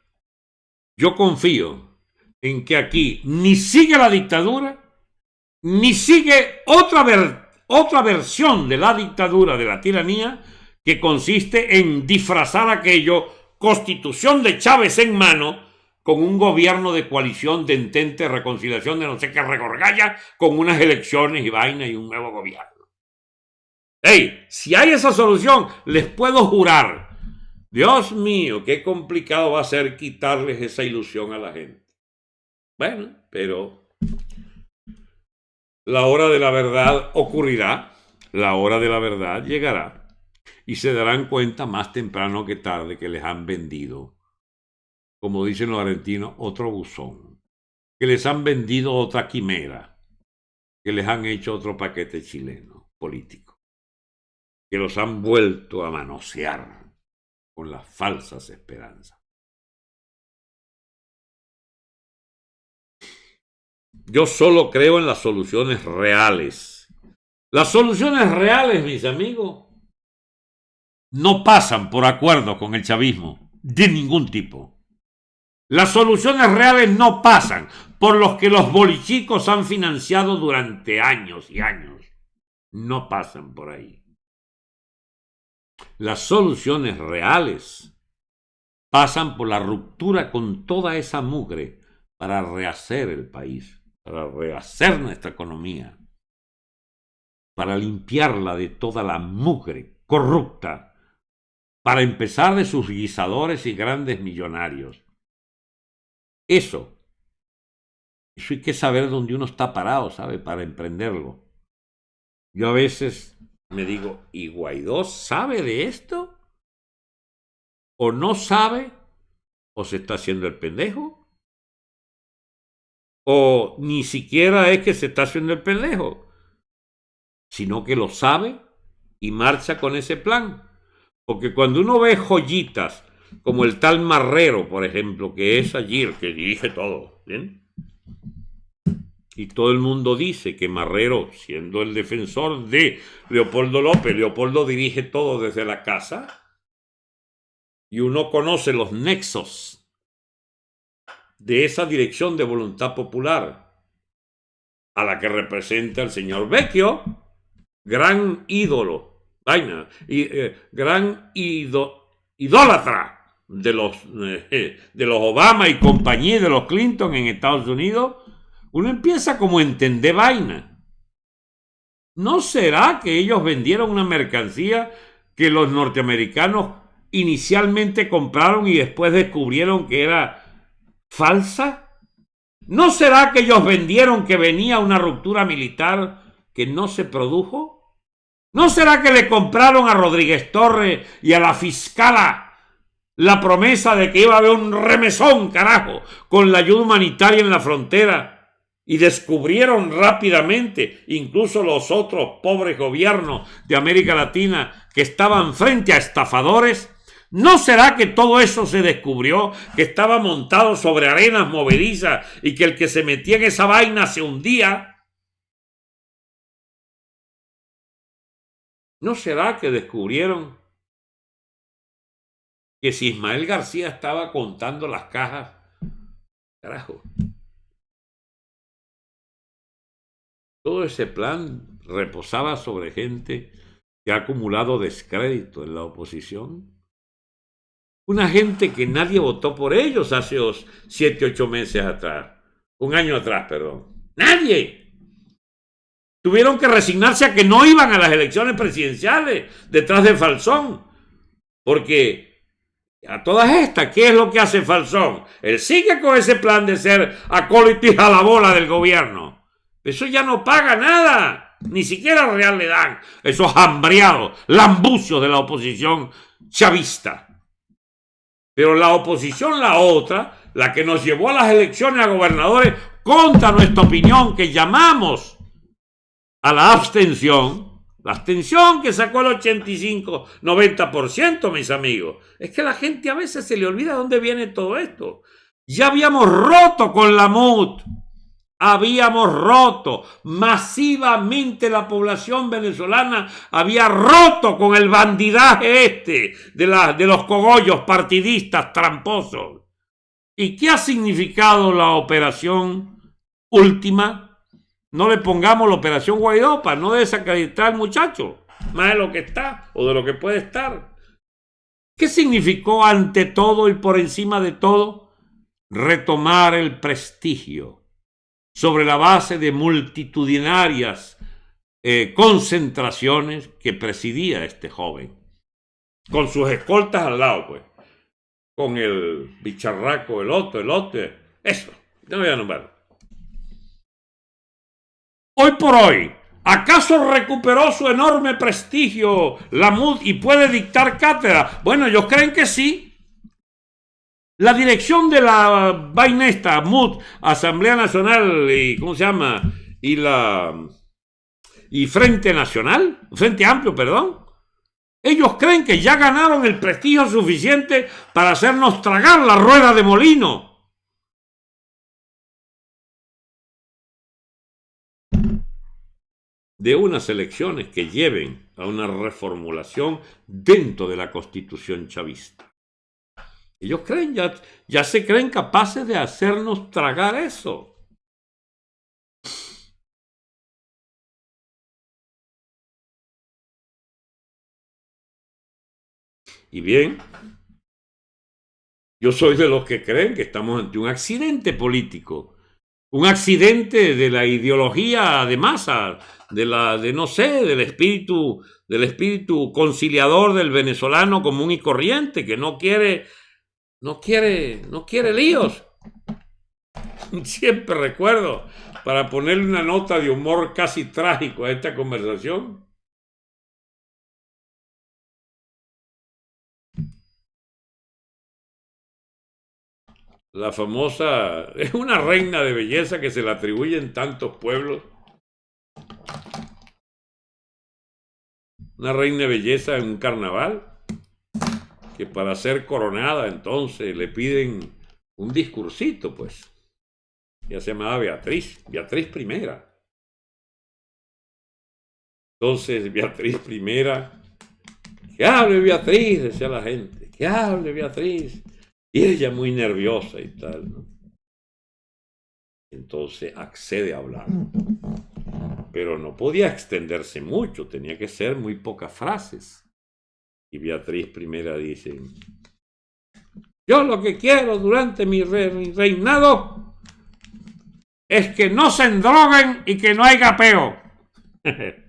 yo confío en que aquí ni sigue la dictadura, ni sigue otra, otra versión de la dictadura, de la tiranía, que consiste en disfrazar aquello, constitución de Chávez en mano, con un gobierno de coalición de entente, reconciliación de no sé qué regorgalla, con unas elecciones y vaina y un nuevo gobierno. Hey, si hay esa solución, les puedo jurar Dios mío, qué complicado va a ser quitarles esa ilusión a la gente. Bueno, pero la hora de la verdad ocurrirá, la hora de la verdad llegará y se darán cuenta más temprano que tarde que les han vendido, como dicen los argentinos, otro buzón, que les han vendido otra quimera, que les han hecho otro paquete chileno político, que los han vuelto a manosear con las falsas esperanzas. Yo solo creo en las soluciones reales. Las soluciones reales, mis amigos, no pasan por acuerdo con el chavismo, de ningún tipo. Las soluciones reales no pasan por los que los bolichicos han financiado durante años y años. No pasan por ahí. Las soluciones reales pasan por la ruptura con toda esa mugre para rehacer el país, para rehacer nuestra economía, para limpiarla de toda la mugre corrupta, para empezar de sus guisadores y grandes millonarios eso. Eso hay que saber dónde uno está parado, ¿sabe? Para emprenderlo. Yo a veces me digo, ¿y Guaidó sabe de esto? ¿O no sabe? ¿O se está haciendo el pendejo? ¿O ni siquiera es que se está haciendo el pendejo? Sino que lo sabe y marcha con ese plan. Porque cuando uno ve joyitas como el tal Marrero, por ejemplo, que es el que dirige todo. ¿bien? Y todo el mundo dice que Marrero, siendo el defensor de Leopoldo López, Leopoldo dirige todo desde la casa. Y uno conoce los nexos de esa dirección de voluntad popular a la que representa el señor Vecchio, gran ídolo, vaina, y, eh, gran idólatra de los, eh, de los Obama y compañía de los Clinton en Estados Unidos, uno empieza como a entender vaina. ¿No será que ellos vendieron una mercancía que los norteamericanos inicialmente compraron y después descubrieron que era falsa? ¿No será que ellos vendieron que venía una ruptura militar que no se produjo? ¿No será que le compraron a Rodríguez Torres y a la fiscala la promesa de que iba a haber un remesón, carajo, con la ayuda humanitaria en la frontera. Y descubrieron rápidamente, incluso los otros pobres gobiernos de América Latina que estaban frente a estafadores. ¿No será que todo eso se descubrió, que estaba montado sobre arenas movedizas y que el que se metía en esa vaina se hundía? ¿No será que descubrieron que si Ismael García estaba contando las cajas, carajo. Todo ese plan reposaba sobre gente que ha acumulado descrédito en la oposición. Una gente que nadie votó por ellos hace siete, ocho meses atrás. Un año atrás, perdón. Nadie. Tuvieron que resignarse a que no iban a las elecciones presidenciales detrás de Falsón. Porque a todas estas, ¿qué es lo que hace Falsón? Él sigue con ese plan de ser acólito a la bola del gobierno. Eso ya no paga nada. Ni siquiera real le dan. Esos hambriados, lambucios de la oposición chavista. Pero la oposición, la otra, la que nos llevó a las elecciones a gobernadores contra nuestra opinión, que llamamos a la abstención, la abstención que sacó el 85, 90%, mis amigos. Es que la gente a veces se le olvida dónde viene todo esto. Ya habíamos roto con la MUT. Habíamos roto masivamente la población venezolana, había roto con el bandidaje este de, de los cogollos partidistas tramposos. ¿Y qué ha significado la operación última? No le pongamos la operación Guaidó para no desacreditar al muchacho, más de lo que está o de lo que puede estar. ¿Qué significó ante todo y por encima de todo retomar el prestigio sobre la base de multitudinarias eh, concentraciones que presidía este joven? Con sus escoltas al lado, pues. Con el bicharraco, el otro, el otro. Eso. No voy a nombrar. Hoy por hoy, ¿acaso recuperó su enorme prestigio la MUD y puede dictar cátedra? Bueno, ellos creen que sí. La dirección de la vaina esta, MUD, Asamblea Nacional y, ¿cómo se llama? Y la... y Frente Nacional, Frente Amplio, perdón. Ellos creen que ya ganaron el prestigio suficiente para hacernos tragar la rueda de molino de unas elecciones que lleven a una reformulación dentro de la constitución chavista. Ellos creen, ya, ya se creen capaces de hacernos tragar eso. Y bien, yo soy de los que creen que estamos ante un accidente político, un accidente de la ideología de masa, de la, de no sé, del espíritu, del espíritu conciliador del venezolano común y corriente, que no quiere, no quiere, no quiere líos. <laughs> Siempre recuerdo, para ponerle una nota de humor casi trágico a esta conversación, la famosa, <laughs> es una reina de belleza que se le atribuye en tantos pueblos. Una reina de belleza en un carnaval, que para ser coronada entonces le piden un discursito, pues. Ya se llamaba Beatriz, Beatriz primera. Entonces, Beatriz primera, que hable Beatriz, decía la gente, que hable Beatriz. Y ella muy nerviosa y tal. Entonces accede a hablar. Pero no podía extenderse mucho, tenía que ser muy pocas frases. Y Beatriz primera dice, yo lo que quiero durante mi, reinado es que no se endroguen y que no haya peo. <laughs>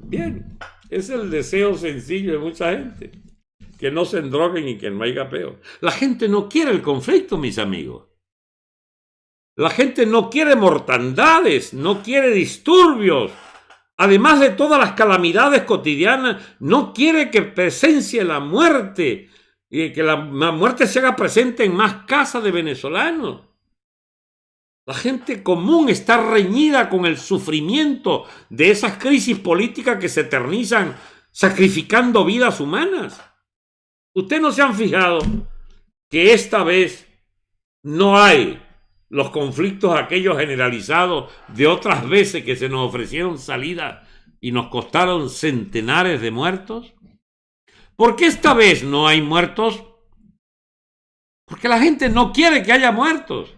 Bien, es el deseo sencillo de mucha gente que no se endroguen y que no haya peor. La gente no quiere el conflicto, mis amigos. La gente no quiere mortandades, no quiere disturbios. Además de todas las calamidades cotidianas, no quiere que presencie la muerte y que la, muerte se haga presente en más casas de venezolanos. La gente común está reñida con el sufrimiento de esas crisis políticas que se eternizan sacrificando vidas humanas. Ustedes no se han fijado que esta vez no hay los conflictos aquellos generalizados de otras veces que se nos ofrecieron salida y nos costaron centenares de muertos? ¿Por qué esta vez no hay muertos? Porque la gente no quiere que haya muertos.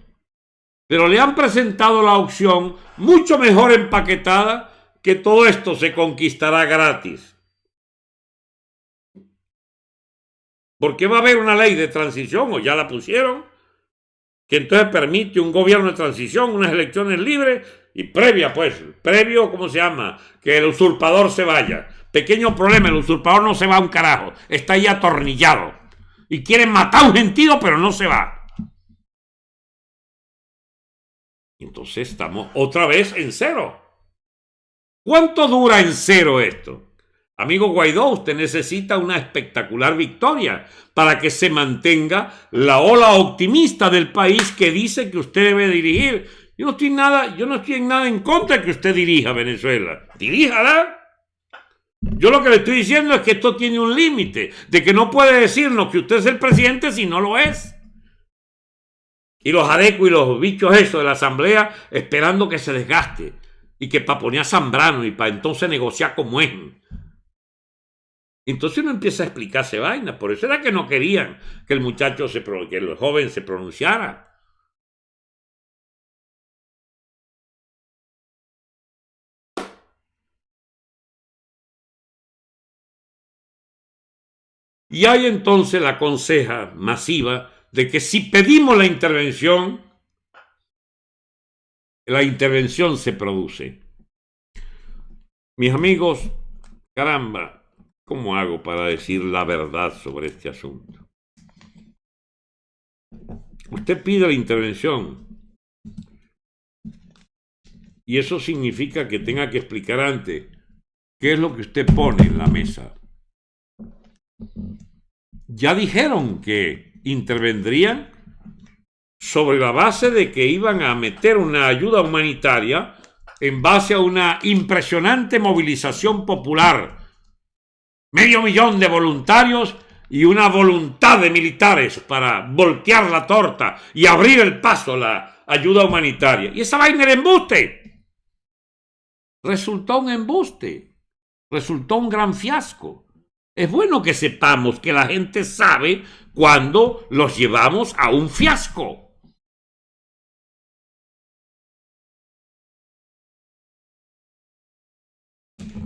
Pero le han presentado la opción mucho mejor empaquetada que todo esto se conquistará gratis. Porque va a haber una ley de transición, o ya la pusieron, que entonces permite un gobierno de transición, unas elecciones libres y previa, pues, previo, ¿cómo se llama? Que el usurpador se vaya. Pequeño problema, el usurpador no se va a un carajo, está ahí atornillado. Y quieren matar a un gentío, pero no se va. Entonces estamos otra vez en cero. ¿Cuánto dura en cero esto? Amigo Guaidó, usted necesita una espectacular victoria para que se mantenga la ola optimista del país que dice que usted debe dirigir. Yo no estoy nada, yo no estoy en nada en contra de que usted dirija Venezuela. Diríjala. Yo lo que le estoy diciendo es que esto tiene un límite, de que no puede decirnos que usted es el presidente si no lo es. Y los adecos y los bichos esos de la asamblea esperando que se desgaste y que para poner a Zambrano y para entonces negociar como es. Entonces uno empieza a explicarse vaina. Por eso era que no querían que el muchacho, se, que el joven se pronunciara. Y hay entonces la conseja masiva de que si pedimos la intervención, la intervención se produce. Mis amigos, caramba, ¿Cómo hago para decir la verdad sobre este asunto? Usted pide la intervención y eso significa que tenga que explicar antes qué es lo que usted pone en la mesa. Ya dijeron que intervendrían sobre la base de que iban a meter una ayuda humanitaria en base a una impresionante movilización popular medio millón de voluntarios y una voluntad de militares para voltear la torta y abrir el paso a la ayuda humanitaria. Y esa vaina era embuste. resultó un embuste, resultó un gran fiasco. Es bueno que sepamos que la gente sabe cuando los llevamos a un fiasco.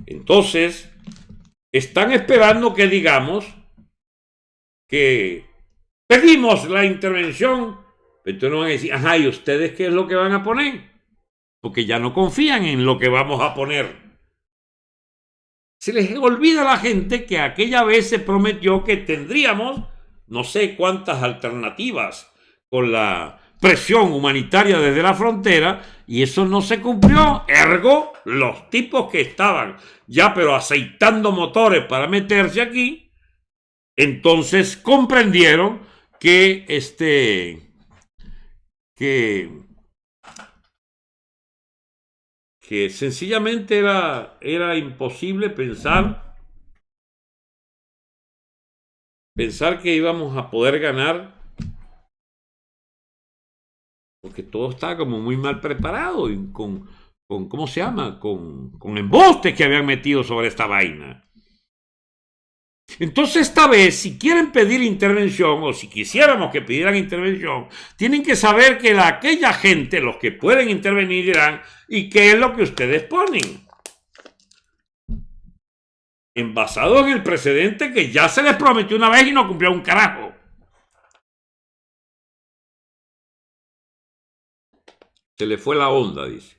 Entonces, están esperando que digamos que pedimos la intervención. Entonces no van a decir, ajá, ¿y ustedes qué es lo que van a poner? Porque ya no confían en lo que vamos a poner. Se les olvida a la gente que aquella vez se prometió que tendríamos no sé cuántas alternativas con la presión humanitaria desde la frontera y eso no se cumplió. Ergo, los tipos que estaban ya pero aceitando motores para meterse aquí, entonces comprendieron que este que que sencillamente era, era imposible pensar pensar que íbamos a poder ganar porque todo estaba como muy mal preparado y con, con ¿cómo se llama? Con, con embostes que habían metido sobre esta vaina. Entonces esta vez, si quieren pedir intervención o si quisiéramos que pidieran intervención, tienen que saber que la, aquella gente, los que pueden intervenir, dirán, ¿y qué es lo que ustedes ponen? Envasado en el precedente que ya se les prometió una vez y no cumplió un carajo. Se le fue la onda, dice.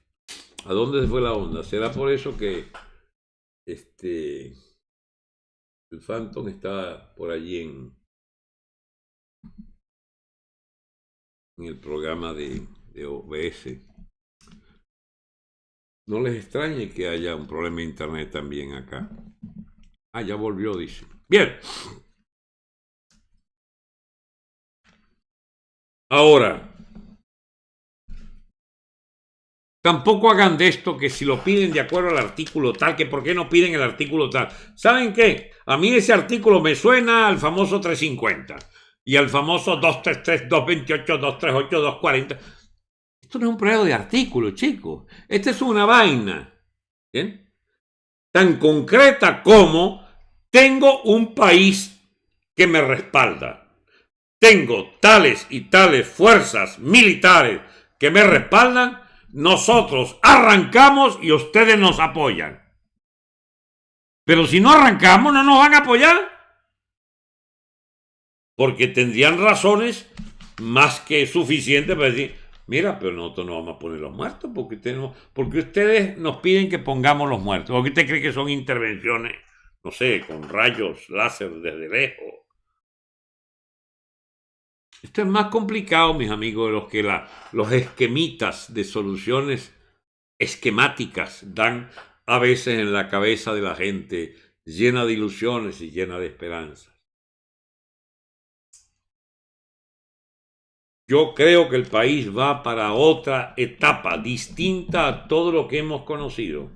¿A dónde se fue la onda? ¿Será por eso que este el Phantom está por allí en, en el programa de, de OBS? No les extrañe que haya un problema de internet también acá. Ah, ya volvió, dice. Bien. Ahora, Tampoco hagan de esto que si lo piden de acuerdo al artículo tal, que por qué no piden el artículo tal. ¿Saben qué? A mí ese artículo me suena al famoso 350 y al famoso 233, 228, 238, 240. Esto no es un proyecto de artículo, chicos. Esta es una vaina. ¿Bien? Tan concreta como tengo un país que me respalda. Tengo tales y tales fuerzas militares que me respaldan nosotros arrancamos y ustedes nos apoyan. Pero si no arrancamos, no nos van a apoyar. Porque tendrían razones más que suficientes para decir, mira, pero nosotros no vamos a poner los muertos porque, ustedes nos piden que pongamos los muertos. ¿O usted cree que son intervenciones, no sé, con rayos láser desde lejos? Esto es más complicado, mis amigos, de los que los esquemitas de soluciones esquemáticas dan a veces en la cabeza de la gente llena de ilusiones y llena de esperanzas. Yo creo que el país va para otra etapa distinta a todo lo que hemos conocido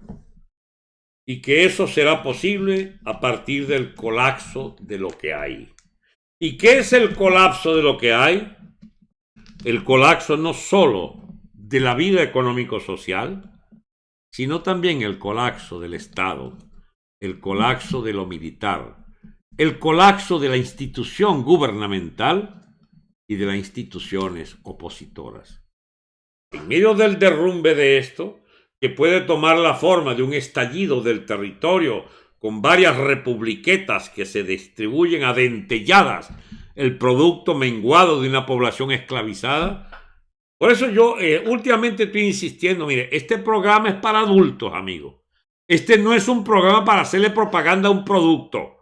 y que eso será posible a partir del colapso de lo que hay. ¿Y qué es el colapso de lo que hay? El colapso no solo de la vida económico-social, sino también el colapso del Estado, el colapso de lo militar, el colapso de la institución gubernamental y de las instituciones opositoras. En medio del derrumbe de esto, que puede tomar la forma de un estallido del territorio con varias republiquetas que se distribuyen a dentelladas el producto menguado de una población esclavizada. Por eso yo eh, últimamente estoy insistiendo, mire, este programa es para adultos, amigos. Este no es un programa para hacerle propaganda a un producto.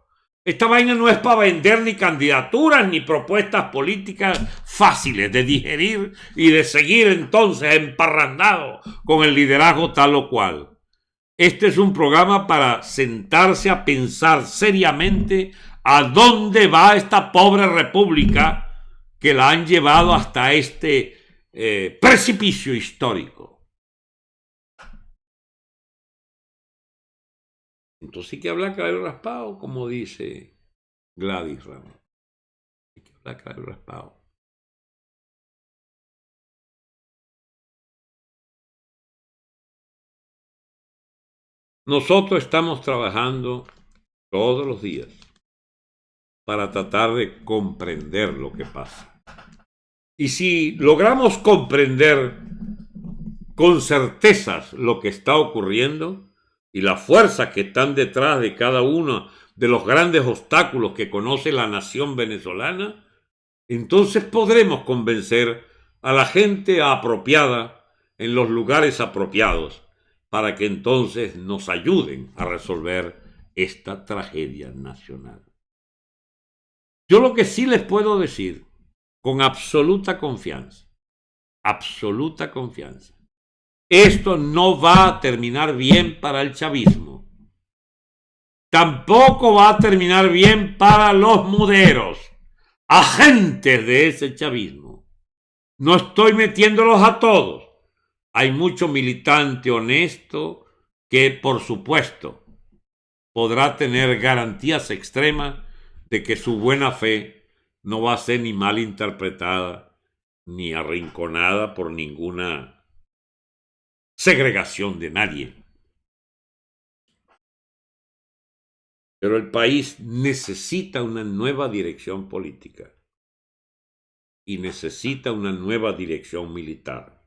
Esta vaina no es para vender ni candidaturas ni propuestas políticas fáciles de digerir y de seguir entonces emparrandado con el liderazgo tal o cual. Este es un programa para sentarse a pensar seriamente a dónde va esta pobre república que la han llevado hasta este eh, precipicio histórico. Entonces hay que hablar cabello raspado, como dice Gladys Ramos. Hay que hablar cabello raspado. Nosotros estamos trabajando todos los días para tratar de comprender lo que pasa. Y si logramos comprender con certezas lo que está ocurriendo y las fuerzas que están detrás de cada uno de los grandes obstáculos que conoce la nación venezolana, entonces podremos convencer a la gente apropiada en los lugares apropiados para que entonces nos ayuden a resolver esta tragedia nacional. Yo lo que sí les puedo decir con absoluta confianza, absoluta confianza, esto no va a terminar bien para el chavismo. Tampoco va a terminar bien para los muderos, agentes de ese chavismo. No estoy metiéndolos a todos. Hay mucho militante honesto que, por supuesto, podrá tener garantías extremas de que su buena fe no va a ser ni mal interpretada ni arrinconada por ninguna segregación de nadie. Pero el país necesita una nueva dirección política y necesita una nueva dirección militar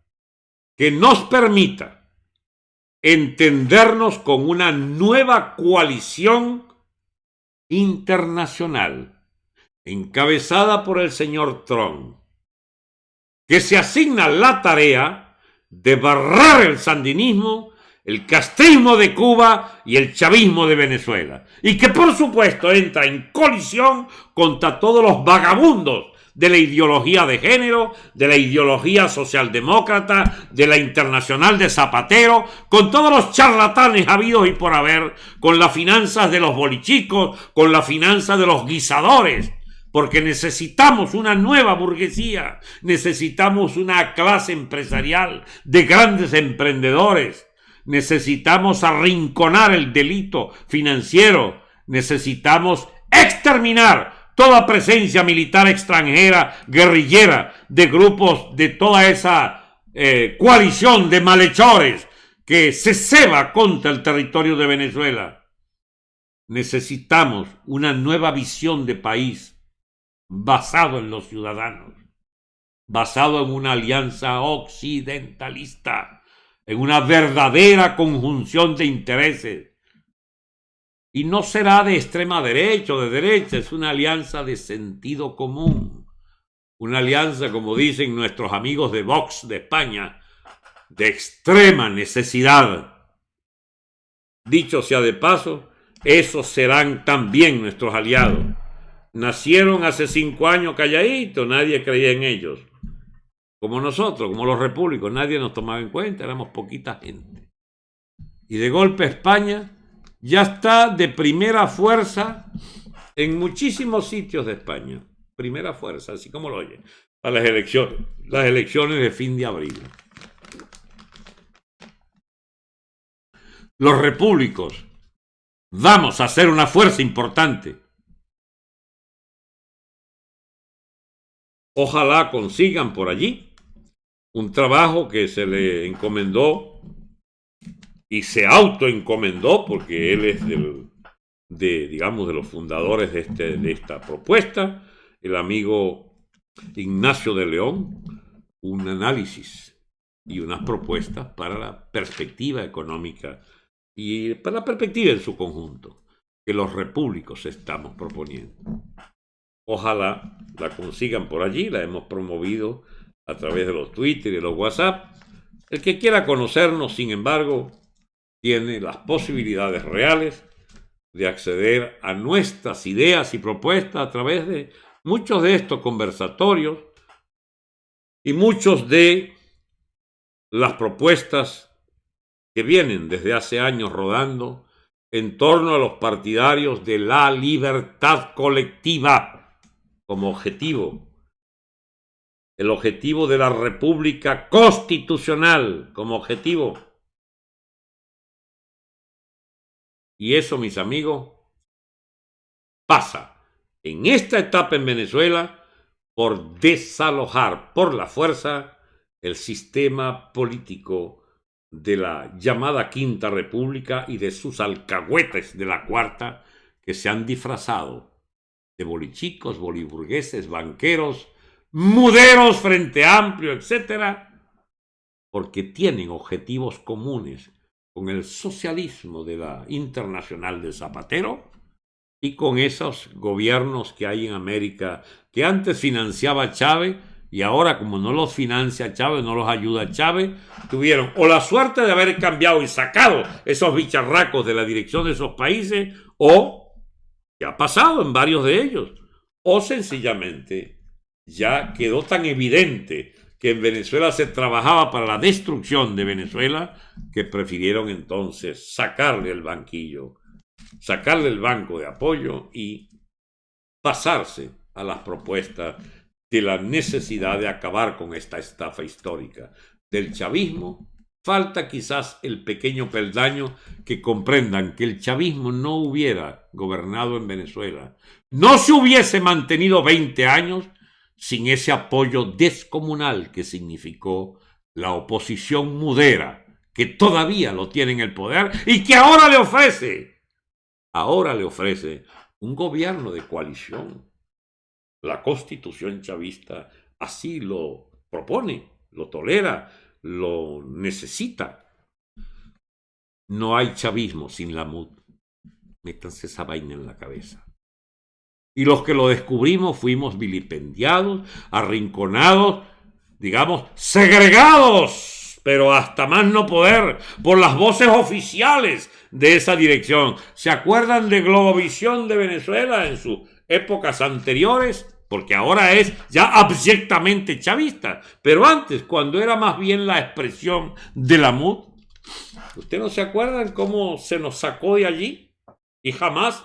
que nos permita entendernos con una nueva coalición internacional encabezada por el señor Trump, que se asigna la tarea de barrar el sandinismo, el castrismo de Cuba y el chavismo de Venezuela. Y que por supuesto entra en colisión contra todos los vagabundos de la ideología de género, de la ideología socialdemócrata, de la internacional de Zapatero, con todos los charlatanes habidos y por haber, con las finanzas de los bolichicos, con la finanza de los guisadores, porque necesitamos una nueva burguesía, necesitamos una clase empresarial de grandes emprendedores, necesitamos arrinconar el delito financiero, necesitamos exterminar toda presencia militar extranjera, guerrillera, de grupos de toda esa eh, coalición de malhechores que se ceba contra el territorio de Venezuela. Necesitamos una nueva visión de país basado en los ciudadanos, basado en una alianza occidentalista, en una verdadera conjunción de intereses. Y no será de extrema derecha o de derecha, es una alianza de sentido común, una alianza, como dicen nuestros amigos de Vox de España, de extrema necesidad. Dicho sea de paso, esos serán también nuestros aliados nacieron hace cinco años calladitos, nadie creía en ellos. Como nosotros, como los repúblicos, nadie nos tomaba en cuenta, éramos poquita gente. Y de golpe España ya está de primera fuerza en muchísimos sitios de España. Primera fuerza, así como lo oye, a las elecciones, las elecciones de fin de abril. Los repúblicos vamos a ser una fuerza importante Ojalá consigan por allí un trabajo que se le encomendó y se autoencomendó porque él es del, de, digamos, de los fundadores de, este, de esta propuesta, el amigo Ignacio de León, un análisis y unas propuestas para la perspectiva económica y para la perspectiva en su conjunto que los repúblicos estamos proponiendo. Ojalá la consigan por allí, la hemos promovido a través de los Twitter y los WhatsApp. El que quiera conocernos, sin embargo, tiene las posibilidades reales de acceder a nuestras ideas y propuestas a través de muchos de estos conversatorios y muchos de las propuestas que vienen desde hace años rodando en torno a los partidarios de la libertad colectiva como objetivo. El objetivo de la República Constitucional como objetivo. Y eso, mis amigos, pasa en esta etapa en Venezuela por desalojar por la fuerza el sistema político de la llamada Quinta República y de sus alcahuetes de la Cuarta que se han disfrazado de bolichicos, boliburgueses, banqueros, muderos, frente amplio, etcétera, porque tienen objetivos comunes con el socialismo de la internacional de Zapatero y con esos gobiernos que hay en América que antes financiaba Chávez y ahora como no los financia Chávez, no los ayuda Chávez, tuvieron o la suerte de haber cambiado y sacado esos bicharracos de la dirección de esos países o, que ha pasado en varios de ellos, o sencillamente ya quedó tan evidente que en Venezuela se trabajaba para la destrucción de Venezuela que prefirieron entonces sacarle el banquillo sacarle el banco de apoyo y pasarse a las propuestas de la necesidad de acabar con esta estafa histórica del chavismo. Falta quizás el pequeño peldaño que comprendan que el chavismo no hubiera gobernado en Venezuela, no se hubiese mantenido 20 años sin ese apoyo descomunal que significó la oposición mudera, que todavía lo tiene en el poder y que ahora le ofrece ahora le ofrece un gobierno de coalición. La constitución chavista así lo propone, lo tolera, lo necesita. No hay chavismo sin la MUD. Métanse esa vaina en la cabeza. Y los que lo descubrimos fuimos vilipendiados, arrinconados, digamos, segregados pero hasta más no poder, por las voces oficiales de esa dirección. ¿Se acuerdan de Globovisión de Venezuela en sus épocas anteriores? Porque ahora es ya abyectamente chavista. Pero antes, cuando era más bien la expresión de la MUD, ¿usted no se acuerdan cómo se nos sacó de allí? Y jamás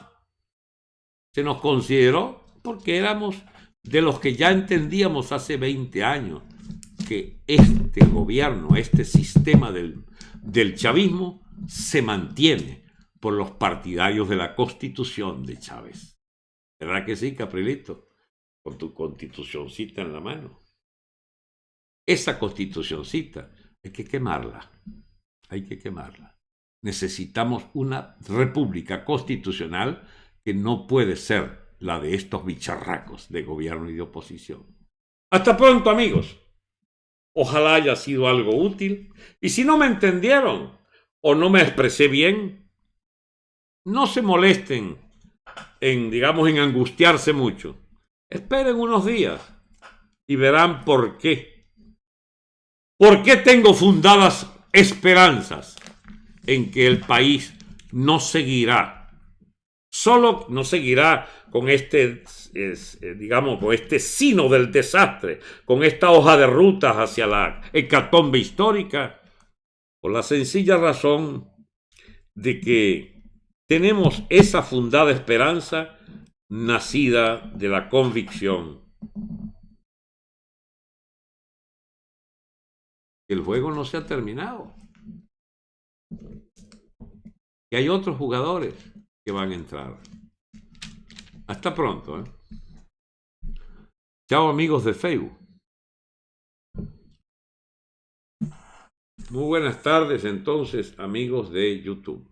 se nos consideró porque éramos de los que ya entendíamos hace 20 años que este gobierno, este sistema del, del chavismo se mantiene por los partidarios de la constitución de Chávez. ¿Verdad que sí, Caprilito? Con tu constitucioncita en la mano. Esa constitucioncita hay que quemarla. Hay que quemarla. Necesitamos una república constitucional que no puede ser la de estos bicharracos de gobierno y de oposición. Hasta pronto, amigos. Ojalá haya sido algo útil. Y si no me entendieron o no me expresé bien, no se molesten en, digamos, en angustiarse mucho. Esperen unos días y verán por qué. ¿Por qué tengo fundadas esperanzas en que el país no seguirá solo no seguirá con este, eh, digamos, con este sino del desastre, con esta hoja de rutas hacia la hecatombe histórica, por la sencilla razón de que tenemos esa fundada esperanza nacida de la convicción. El juego no se ha terminado. Que hay otros jugadores van a entrar. Hasta pronto. ¿eh? Chao amigos de Facebook. Muy buenas tardes entonces amigos de YouTube.